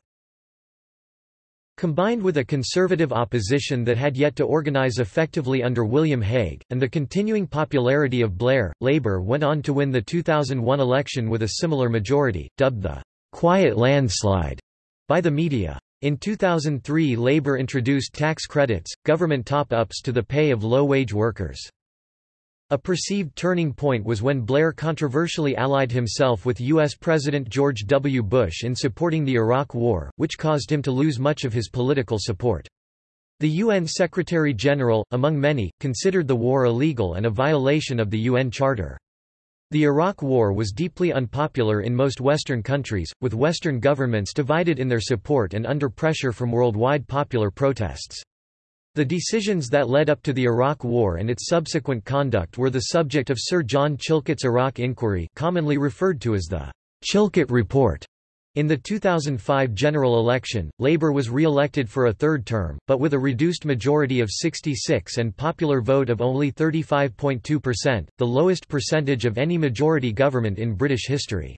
Combined with a conservative opposition that had yet to organise effectively under William Hague, and the continuing popularity of Blair, Labour went on to win the 2001 election with a similar majority, dubbed the «quiet landslide» by the media. In 2003 Labour introduced tax credits, government top-ups to the pay of low-wage workers. A perceived turning point was when Blair controversially allied himself with U.S. President George W. Bush in supporting the Iraq War, which caused him to lose much of his political support. The UN Secretary-General, among many, considered the war illegal and a violation of the UN Charter. The Iraq War was deeply unpopular in most Western countries, with Western governments divided in their support and under pressure from worldwide popular protests. The decisions that led up to the Iraq War and its subsequent conduct were the subject of Sir John Chilcot's Iraq Inquiry commonly referred to as the Chilcot Report. In the 2005 general election, Labour was re-elected for a third term, but with a reduced majority of 66 and popular vote of only 35.2%, the lowest percentage of any majority government in British history.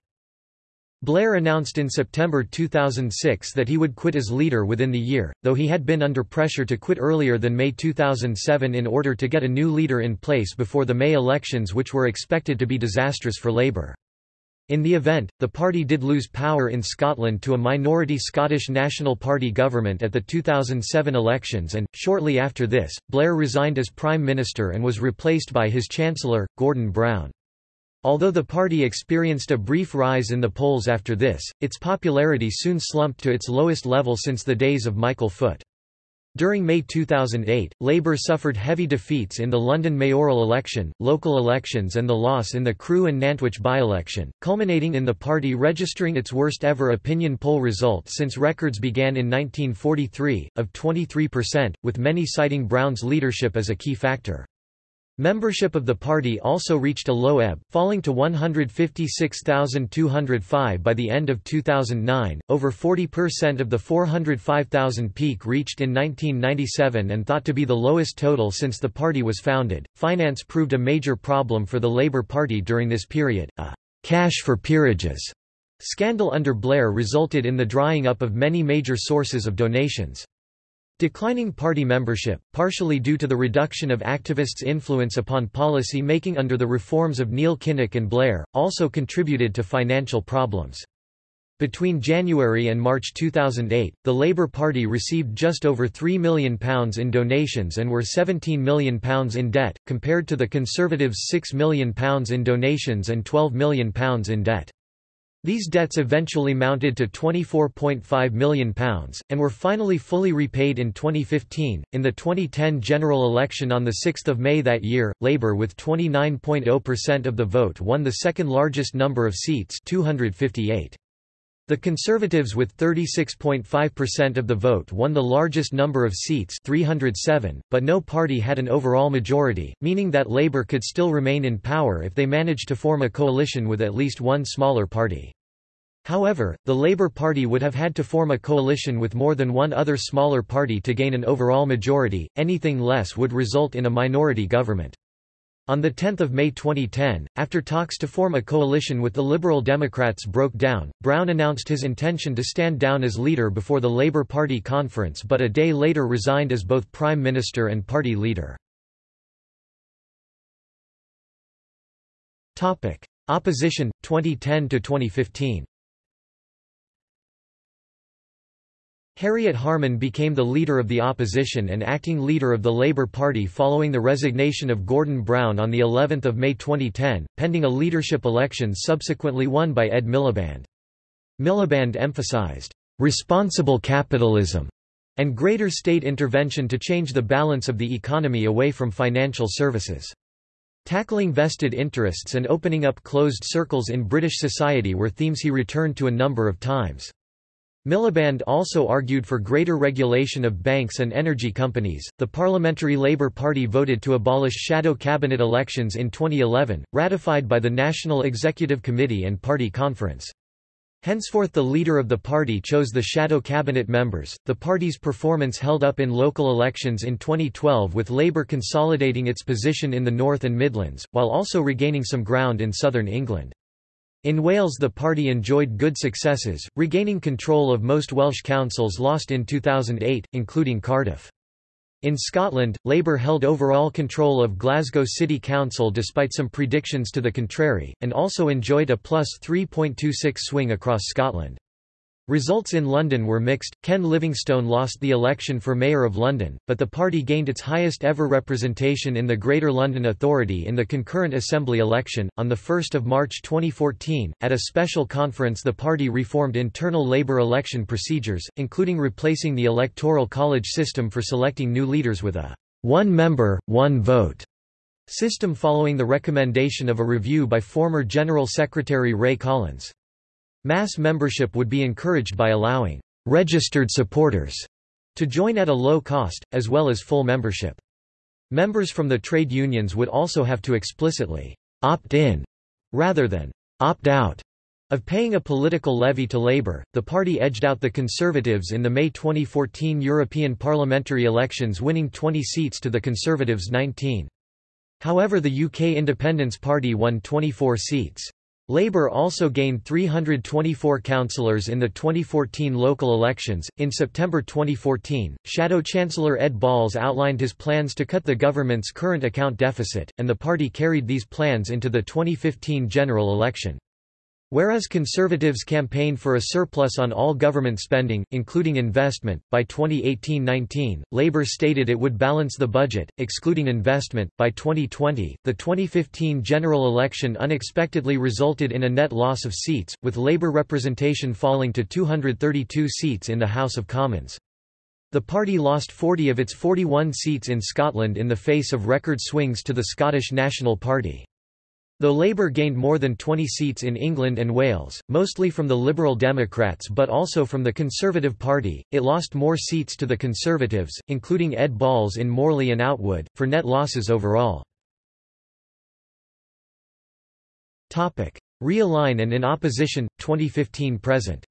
Blair announced in September 2006 that he would quit as leader within the year, though he had been under pressure to quit earlier than May 2007 in order to get a new leader in place before the May elections which were expected to be disastrous for Labour. In the event, the party did lose power in Scotland to a minority Scottish National Party government at the 2007 elections and, shortly after this, Blair resigned as Prime Minister and was replaced by his Chancellor, Gordon Brown. Although the party experienced a brief rise in the polls after this, its popularity soon slumped to its lowest level since the days of Michael Foot. During May 2008, Labour suffered heavy defeats in the London mayoral election, local elections and the loss in the Crewe and Nantwich by-election, culminating in the party registering its worst ever opinion poll result since records began in 1943, of 23%, with many citing Brown's leadership as a key factor. Membership of the party also reached a low ebb, falling to 156,205 by the end of 2009, over 40% of the 405,000 peak reached in 1997 and thought to be the lowest total since the party was founded. Finance proved a major problem for the Labour Party during this period. A cash for peerages scandal under Blair resulted in the drying up of many major sources of donations. Declining party membership, partially due to the reduction of activists' influence upon policy making under the reforms of Neil Kinnock and Blair, also contributed to financial problems. Between January and March 2008, the Labour Party received just over £3 million in donations and were £17 million in debt, compared to the Conservatives' £6 million in donations and £12 million in debt. These debts eventually mounted to £24.5 million, and were finally fully repaid in 2015. In the 2010 general election on 6 May that year, Labour with 29.0% of the vote won the second largest number of seats 258. The Conservatives with 36.5% of the vote won the largest number of seats 307, but no party had an overall majority, meaning that Labour could still remain in power if they managed to form a coalition with at least one smaller party. However, the Labour Party would have had to form a coalition with more than one other smaller party to gain an overall majority, anything less would result in a minority government. On 10 May 2010, after talks to form a coalition with the Liberal Democrats broke down, Brown announced his intention to stand down as leader before the Labour Party conference but a day later resigned as both Prime Minister and party leader. Opposition, 2010–2015 Harriet Harman became the leader of the opposition and acting leader of the Labour Party following the resignation of Gordon Brown on the 11th of May 2010, pending a leadership election subsequently won by Ed Miliband. Miliband emphasized responsible capitalism and greater state intervention to change the balance of the economy away from financial services. Tackling vested interests and opening up closed circles in British society were themes he returned to a number of times. Miliband also argued for greater regulation of banks and energy companies. The Parliamentary Labour Party voted to abolish shadow cabinet elections in 2011, ratified by the National Executive Committee and Party Conference. Henceforth, the leader of the party chose the shadow cabinet members. The party's performance held up in local elections in 2012 with Labour consolidating its position in the North and Midlands, while also regaining some ground in southern England. In Wales the party enjoyed good successes, regaining control of most Welsh councils lost in 2008, including Cardiff. In Scotland, Labour held overall control of Glasgow City Council despite some predictions to the contrary, and also enjoyed a plus 3.26 swing across Scotland. Results in London were mixed. Ken Livingstone lost the election for Mayor of London, but the party gained its highest ever representation in the Greater London Authority in the concurrent Assembly election. On 1 March 2014, at a special conference, the party reformed internal Labour election procedures, including replacing the Electoral College system for selecting new leaders with a one member, one vote system following the recommendation of a review by former General Secretary Ray Collins. Mass membership would be encouraged by allowing registered supporters to join at a low cost, as well as full membership. Members from the trade unions would also have to explicitly opt in rather than opt out of paying a political levy to Labour. The party edged out the Conservatives in the May 2014 European parliamentary elections, winning 20 seats to the Conservatives' 19. However, the UK Independence Party won 24 seats. Labour also gained 324 councillors in the 2014 local elections. In September 2014, Shadow Chancellor Ed Balls outlined his plans to cut the government's current account deficit, and the party carried these plans into the 2015 general election. Whereas Conservatives campaigned for a surplus on all government spending, including investment, by 2018-19, Labour stated it would balance the budget, excluding investment, by 2020. The 2015 general election unexpectedly resulted in a net loss of seats, with Labour representation falling to 232 seats in the House of Commons. The party lost 40 of its 41 seats in Scotland in the face of record swings to the Scottish National Party. Though Labour gained more than 20 seats in England and Wales, mostly from the Liberal Democrats but also from the Conservative Party, it lost more seats to the Conservatives, including Ed Balls in Morley and Outwood, for net losses overall. Realign and in opposition, 2015–present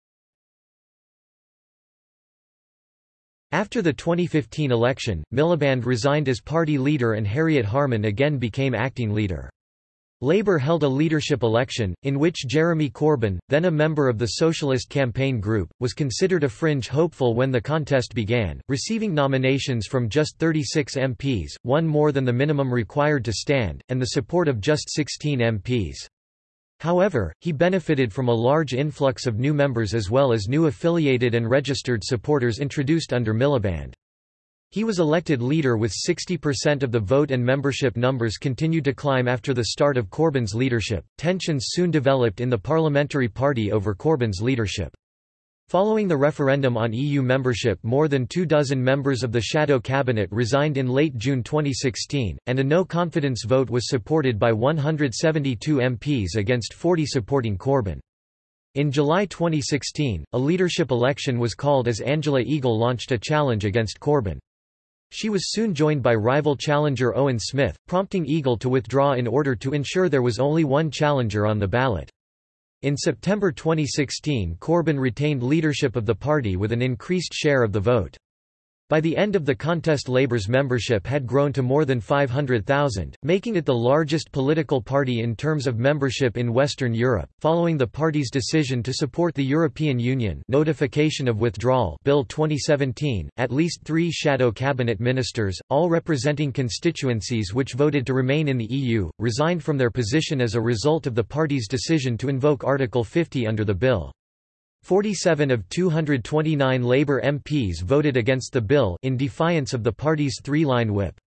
After the 2015 election, Miliband resigned as party leader and Harriet Harman again became acting leader. Labour held a leadership election, in which Jeremy Corbyn, then a member of the Socialist Campaign Group, was considered a fringe hopeful when the contest began, receiving nominations from just 36 MPs, one more than the minimum required to stand, and the support of just 16 MPs. However, he benefited from a large influx of new members as well as new affiliated and registered supporters introduced under Miliband. He was elected leader with 60% of the vote and membership numbers continued to climb after the start of Corbyn's leadership. Tensions soon developed in the parliamentary party over Corbyn's leadership. Following the referendum on EU membership more than two dozen members of the shadow cabinet resigned in late June 2016, and a no-confidence vote was supported by 172 MPs against 40 supporting Corbyn. In July 2016, a leadership election was called as Angela Eagle launched a challenge against Corbyn. She was soon joined by rival challenger Owen Smith, prompting Eagle to withdraw in order to ensure there was only one challenger on the ballot. In September 2016 Corbyn retained leadership of the party with an increased share of the vote. By the end of the contest Labour's membership had grown to more than 500,000, making it the largest political party in terms of membership in Western Europe. Following the party's decision to support the European Union Notification of Withdrawal Bill 2017, at least 3 shadow cabinet ministers, all representing constituencies which voted to remain in the EU, resigned from their position as a result of the party's decision to invoke Article 50 under the bill. 47 of 229 Labour MPs voted against the bill in defiance of the party's three-line whip.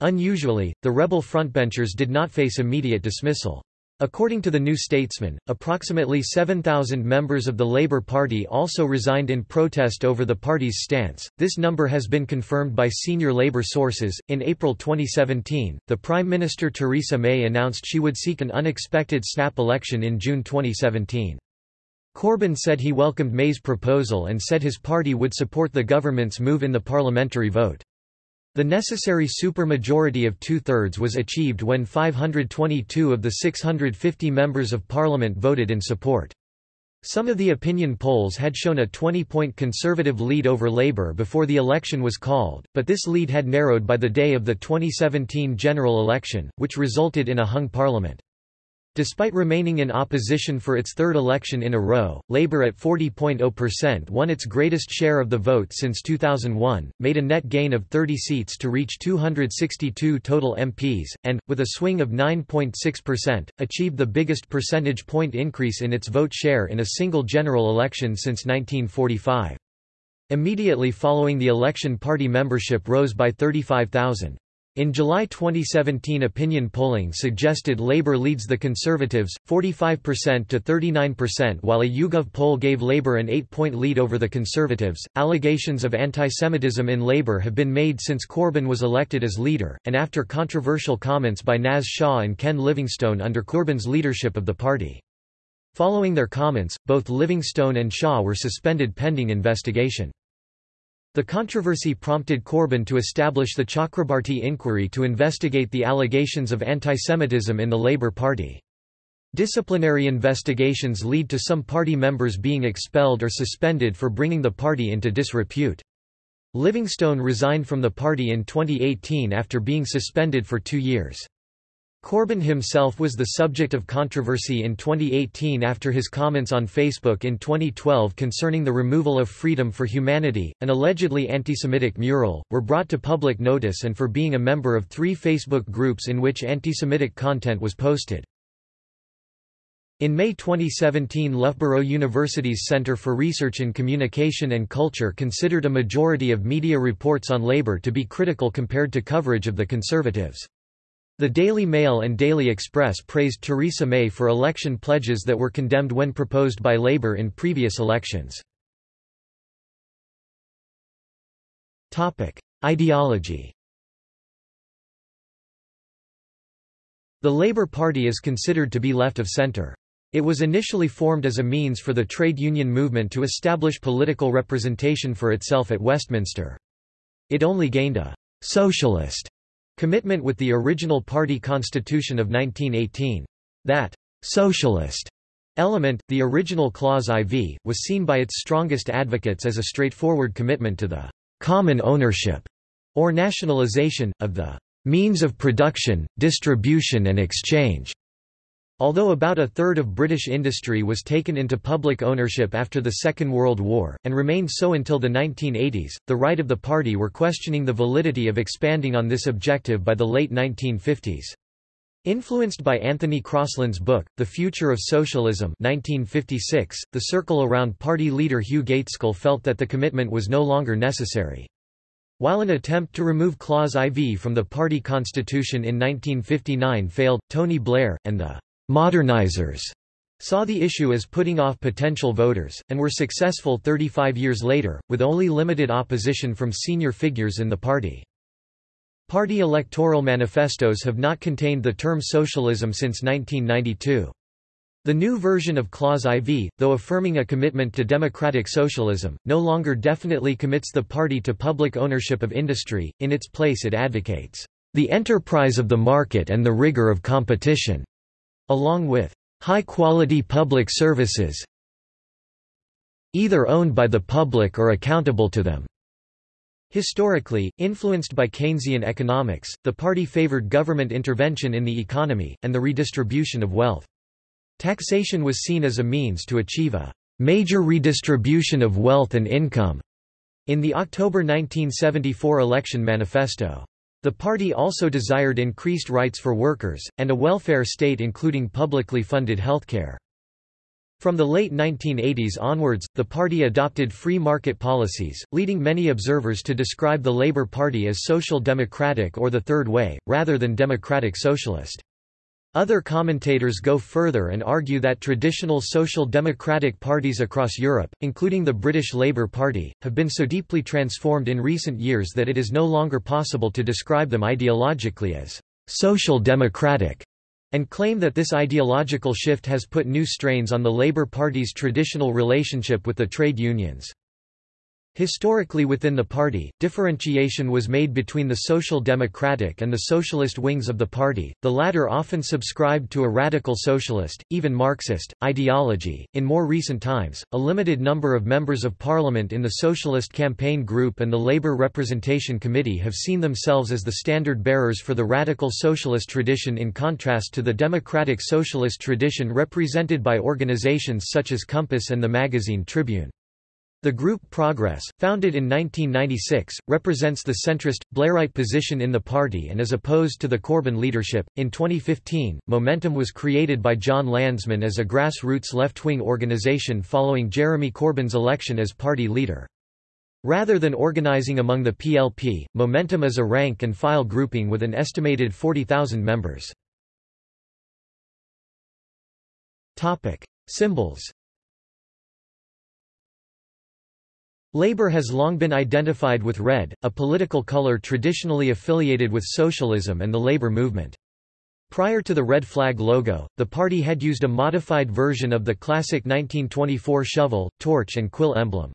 Unusually, the rebel frontbenchers did not face immediate dismissal. According to the New Statesman, approximately 7,000 members of the Labour Party also resigned in protest over the party's stance. This number has been confirmed by senior Labour sources. In April 2017, the Prime Minister Theresa May announced she would seek an unexpected snap election in June 2017. Corbyn said he welcomed May's proposal and said his party would support the government's move in the parliamentary vote. The necessary supermajority of two-thirds was achieved when 522 of the 650 members of parliament voted in support. Some of the opinion polls had shown a 20-point conservative lead over Labour before the election was called, but this lead had narrowed by the day of the 2017 general election, which resulted in a hung parliament. Despite remaining in opposition for its third election in a row, Labour at 40.0% won its greatest share of the vote since 2001, made a net gain of 30 seats to reach 262 total MPs, and, with a swing of 9.6%, achieved the biggest percentage point increase in its vote share in a single general election since 1945. Immediately following the election party membership rose by 35,000. In July 2017 opinion polling suggested Labour leads the Conservatives, 45% to 39% while a YouGov poll gave Labour an 8-point lead over the Conservatives. Allegations of anti-Semitism in Labour have been made since Corbyn was elected as leader, and after controversial comments by Naz Shah and Ken Livingstone under Corbyn's leadership of the party. Following their comments, both Livingstone and Shah were suspended pending investigation. The controversy prompted Corbyn to establish the Chakrabarti inquiry to investigate the allegations of antisemitism in the Labour Party. Disciplinary investigations lead to some party members being expelled or suspended for bringing the party into disrepute. Livingstone resigned from the party in 2018 after being suspended for two years. Corbyn himself was the subject of controversy in 2018 after his comments on Facebook in 2012 concerning the removal of Freedom for Humanity, an allegedly antisemitic mural, were brought to public notice and for being a member of three Facebook groups in which antisemitic content was posted. In May 2017 Loughborough University's Centre for Research in Communication and Culture considered a majority of media reports on Labour to be critical compared to coverage of the Conservatives. The Daily Mail and Daily Express praised Theresa May for election pledges that were condemned when proposed by Labour in previous elections. Ideology The Labour Party is considered to be left of centre. It was initially formed as a means for the trade union movement to establish political representation for itself at Westminster. It only gained a «socialist» Commitment with the original party constitution of 1918. That socialist element, the original Clause IV, was seen by its strongest advocates as a straightforward commitment to the common ownership or nationalization, of the means of production, distribution and exchange Although about a third of British industry was taken into public ownership after the Second World War, and remained so until the 1980s, the right of the party were questioning the validity of expanding on this objective by the late 1950s. Influenced by Anthony Crosland's book, The Future of Socialism 1956, the circle around party leader Hugh Gaitskell felt that the commitment was no longer necessary. While an attempt to remove Clause IV from the party constitution in 1959 failed, Tony Blair, and the modernizers saw the issue as putting off potential voters, and were successful 35 years later, with only limited opposition from senior figures in the party. Party electoral manifestos have not contained the term socialism since 1992. The new version of Clause IV, though affirming a commitment to democratic socialism, no longer definitely commits the party to public ownership of industry, in its place it advocates, "...the enterprise of the market and the rigor of competition." Along with high-quality public services either owned by the public or accountable to them. Historically, influenced by Keynesian economics, the party favored government intervention in the economy, and the redistribution of wealth. Taxation was seen as a means to achieve a major redistribution of wealth and income in the October 1974 election manifesto. The party also desired increased rights for workers, and a welfare state including publicly funded healthcare. From the late 1980s onwards, the party adopted free market policies, leading many observers to describe the Labour Party as social democratic or the Third Way, rather than democratic socialist. Other commentators go further and argue that traditional social democratic parties across Europe, including the British Labour Party, have been so deeply transformed in recent years that it is no longer possible to describe them ideologically as social democratic, and claim that this ideological shift has put new strains on the Labour Party's traditional relationship with the trade unions. Historically within the party, differentiation was made between the Social Democratic and the Socialist wings of the party, the latter often subscribed to a radical socialist, even Marxist, ideology. In more recent times, a limited number of members of parliament in the Socialist Campaign Group and the Labour Representation Committee have seen themselves as the standard bearers for the radical socialist tradition in contrast to the democratic socialist tradition represented by organisations such as Compass and the magazine Tribune. The group Progress, founded in 1996, represents the centrist, Blairite position in the party and is opposed to the Corbyn leadership. In 2015, Momentum was created by Jon Lansman as a grassroots left wing organisation following Jeremy Corbyn's election as party leader. Rather than organising among the PLP, Momentum is a rank and file grouping with an estimated 40,000 members. Symbols Labour has long been identified with red, a political colour traditionally affiliated with socialism and the labour movement. Prior to the red flag logo, the party had used a modified version of the classic 1924 shovel, torch and quill emblem.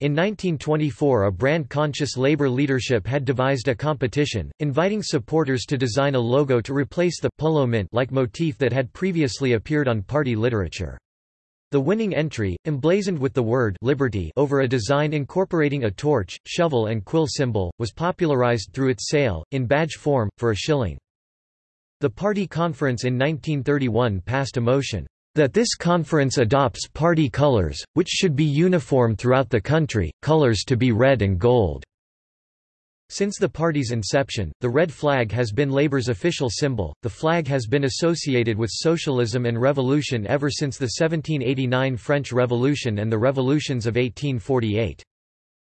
In 1924 a brand-conscious Labour leadership had devised a competition, inviting supporters to design a logo to replace the polo mint-like motif that had previously appeared on party literature. The winning entry, emblazoned with the word liberty over a design incorporating a torch, shovel and quill symbol, was popularized through its sale, in badge form, for a shilling. The party conference in 1931 passed a motion, "...that this conference adopts party colors, which should be uniform throughout the country, colors to be red and gold." Since the party's inception, the red flag has been Labour's official symbol. The flag has been associated with socialism and revolution ever since the 1789 French Revolution and the revolutions of 1848.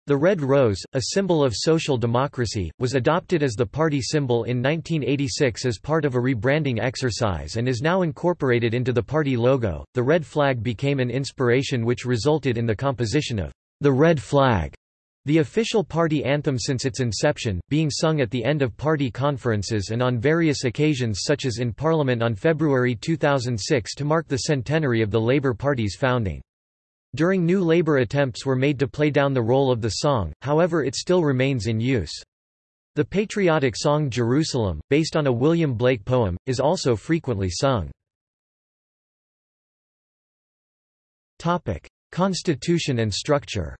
The red rose, a symbol of social democracy, was adopted as the party symbol in 1986 as part of a rebranding exercise and is now incorporated into the party logo. The red flag became an inspiration which resulted in the composition of the red flag the official party anthem since its inception, being sung at the end of party conferences and on various occasions such as in Parliament on February 2006 to mark the centenary of the Labour Party's founding. During New Labour attempts were made to play down the role of the song, however it still remains in use. The patriotic song Jerusalem, based on a William Blake poem, is also frequently sung. Constitution and structure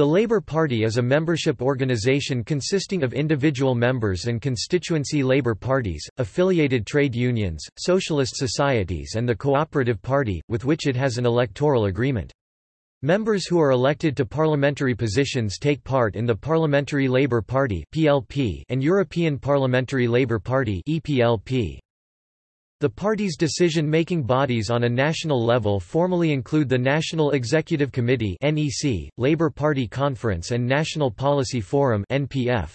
The Labour Party is a membership organisation consisting of individual members and constituency Labour parties, affiliated trade unions, socialist societies and the Cooperative Party, with which it has an electoral agreement. Members who are elected to parliamentary positions take part in the Parliamentary Labour Party and European Parliamentary Labour Party the party's decision-making bodies on a national level formally include the National Executive Committee (NEC), Labour Party Conference and National Policy Forum (NPF).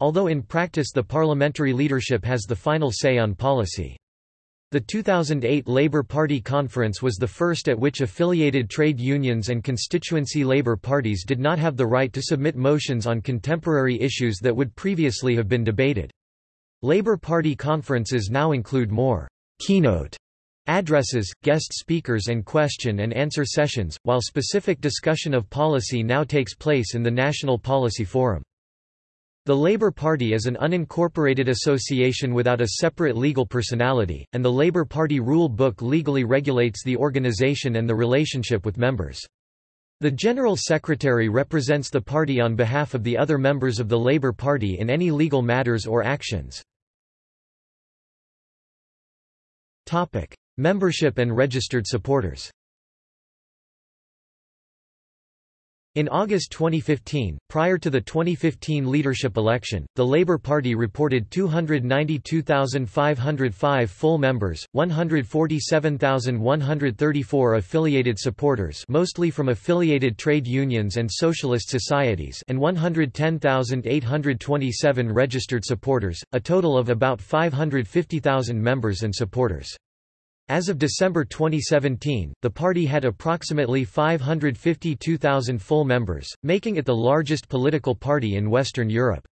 Although in practice the parliamentary leadership has the final say on policy. The 2008 Labour Party conference was the first at which affiliated trade unions and constituency Labour parties did not have the right to submit motions on contemporary issues that would previously have been debated. Labour Party conferences now include more keynote addresses, guest speakers and question and answer sessions, while specific discussion of policy now takes place in the National Policy Forum. The Labour Party is an unincorporated association without a separate legal personality, and the Labour Party rule book legally regulates the organisation and the relationship with members. The General Secretary represents the party on behalf of the other members of the Labour Party in any legal matters or actions. Membership and registered supporters. In August 2015, prior to the 2015 leadership election, the Labour Party reported 292,505 full members, 147,134 affiliated supporters mostly from affiliated trade unions and socialist societies and 110,827 registered supporters, a total of about 550,000 members and supporters. As of December 2017, the party had approximately 552,000 full members, making it the largest political party in Western Europe.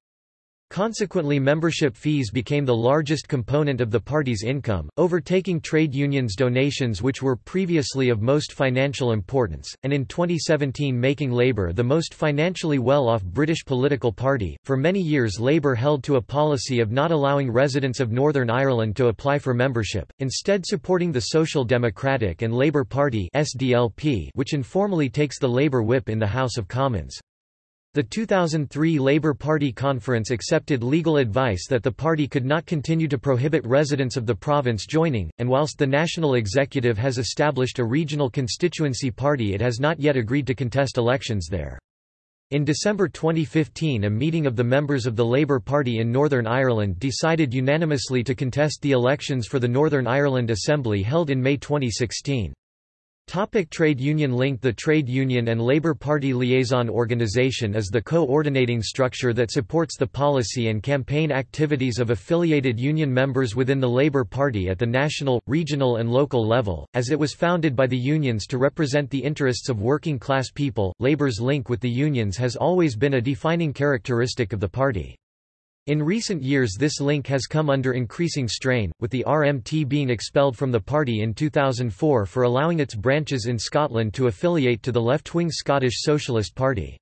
Consequently membership fees became the largest component of the party's income, overtaking trade unions' donations which were previously of most financial importance, and in 2017 making Labour the most financially well-off British political party. For many years Labour held to a policy of not allowing residents of Northern Ireland to apply for membership, instead supporting the Social Democratic and Labour Party SDLP, which informally takes the Labour whip in the House of Commons. The 2003 Labour Party conference accepted legal advice that the party could not continue to prohibit residents of the province joining, and whilst the national executive has established a regional constituency party it has not yet agreed to contest elections there. In December 2015 a meeting of the members of the Labour Party in Northern Ireland decided unanimously to contest the elections for the Northern Ireland Assembly held in May 2016. Topic trade union link The Trade Union and Labour Party Liaison Organisation is the coordinating structure that supports the policy and campaign activities of affiliated union members within the Labour Party at the national, regional and local level, as it was founded by the unions to represent the interests of working class people. Labour's link with the unions has always been a defining characteristic of the party. In recent years this link has come under increasing strain, with the RMT being expelled from the party in 2004 for allowing its branches in Scotland to affiliate to the left-wing Scottish Socialist Party.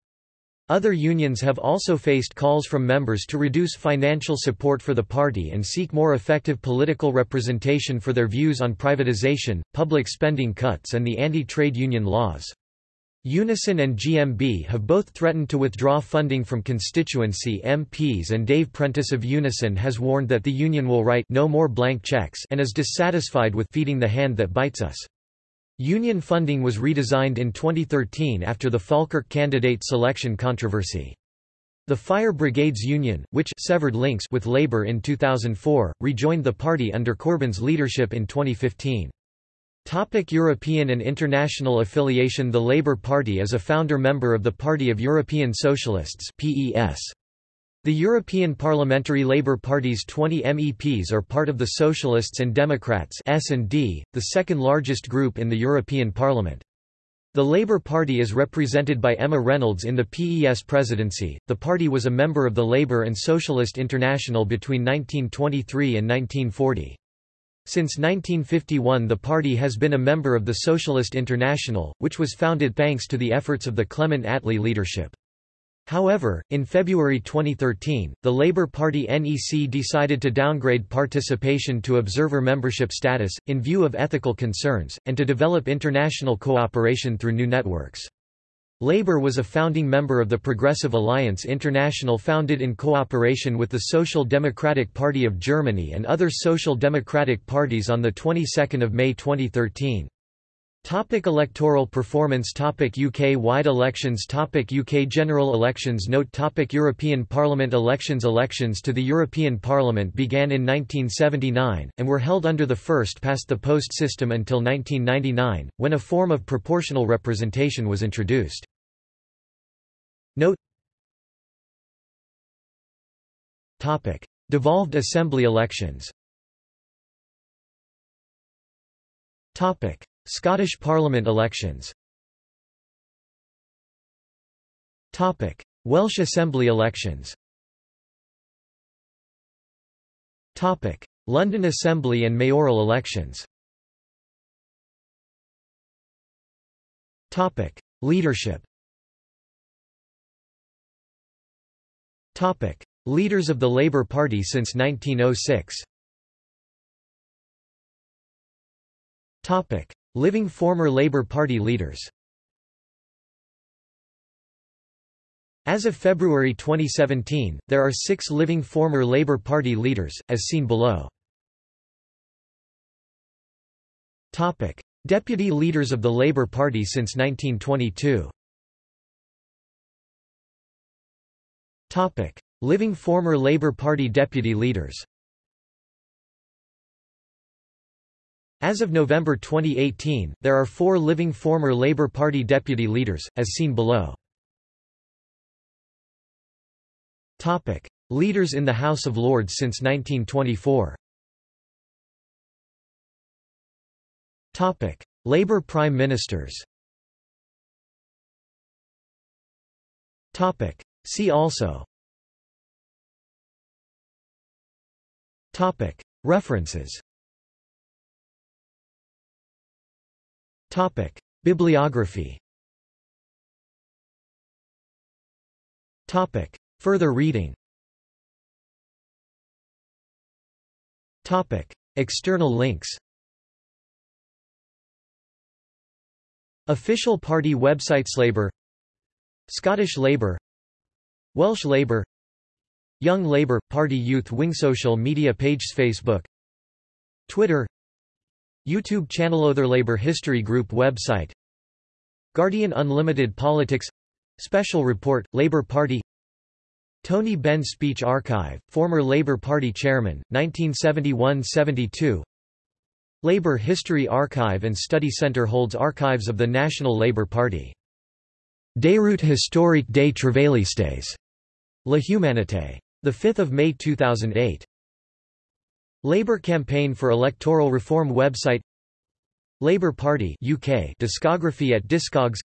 Other unions have also faced calls from members to reduce financial support for the party and seek more effective political representation for their views on privatisation, public spending cuts and the anti-trade union laws. Unison and GMB have both threatened to withdraw funding from constituency MPs and Dave Prentis of Unison has warned that the union will write no more blank checks and is dissatisfied with feeding the hand that bites us. Union funding was redesigned in 2013 after the Falkirk candidate selection controversy. The Fire Brigades Union, which severed links with Labour in 2004, rejoined the party under Corbyn's leadership in 2015. Topic European and international affiliation The Labour Party is a founder member of the Party of European Socialists PES. The European Parliamentary Labour Party's 20 MEPs are part of the Socialists and Democrats S&D, the second largest group in the European Parliament. The Labour Party is represented by Emma Reynolds in the PES presidency. The party was a member of the Labour and Socialist International between 1923 and 1940. Since 1951 the party has been a member of the Socialist International, which was founded thanks to the efforts of the Clement Attlee leadership. However, in February 2013, the Labour Party NEC decided to downgrade participation to observer membership status, in view of ethical concerns, and to develop international cooperation through new networks. Labour was a founding member of the Progressive Alliance International founded in cooperation with the Social Democratic Party of Germany and other social democratic parties on the 22nd of May 2013. Topic electoral performance Topic UK-wide elections Topic UK general elections Note Topic European Parliament elections Elections to the European Parliament began in 1979, and were held under the first-past-the-post system until 1999, when a form of proportional representation was introduced. Note Topic. Devolved Assembly elections Topic. Scottish Parliament elections. Welsh Assembly elections. London Assembly and mayoral elections. Leadership. Leaders of the Labour Party since 1906 Living former Labour Party leaders. As of February 2017, there are six living former Labour Party leaders, as seen below. Deputy leaders of the Labour Party since 1922 Living former Labour Party deputy leaders As of November 2018, there are four living former Labour Party deputy leaders, as seen below. Topic. Leaders in the House of Lords since 1924 Topic. Labour Prime Ministers Topic. See also Topic. References Topic. Bibliography. Topic. Further reading. Topic. External links. Official party websites Labour Scottish Labour Welsh Labour Young Labour – Party Youth Wing Social media pages Facebook. Twitter YouTube channel Other Labour History Group website Guardian Unlimited Politics Special Report, Labour Party Tony Benn Speech Archive, former Labour Party chairman, 1971–72 Labour History Archive and Study Centre holds archives of the National Labour Party. Déroute historique des Travaillistes. La Humanité. 5 May 2008. Labour Campaign for Electoral Reform website Labour Party UK discography at Discogs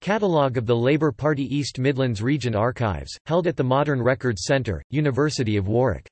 Catalogue of the Labour Party East Midlands Region Archives, held at the Modern Records Centre, University of Warwick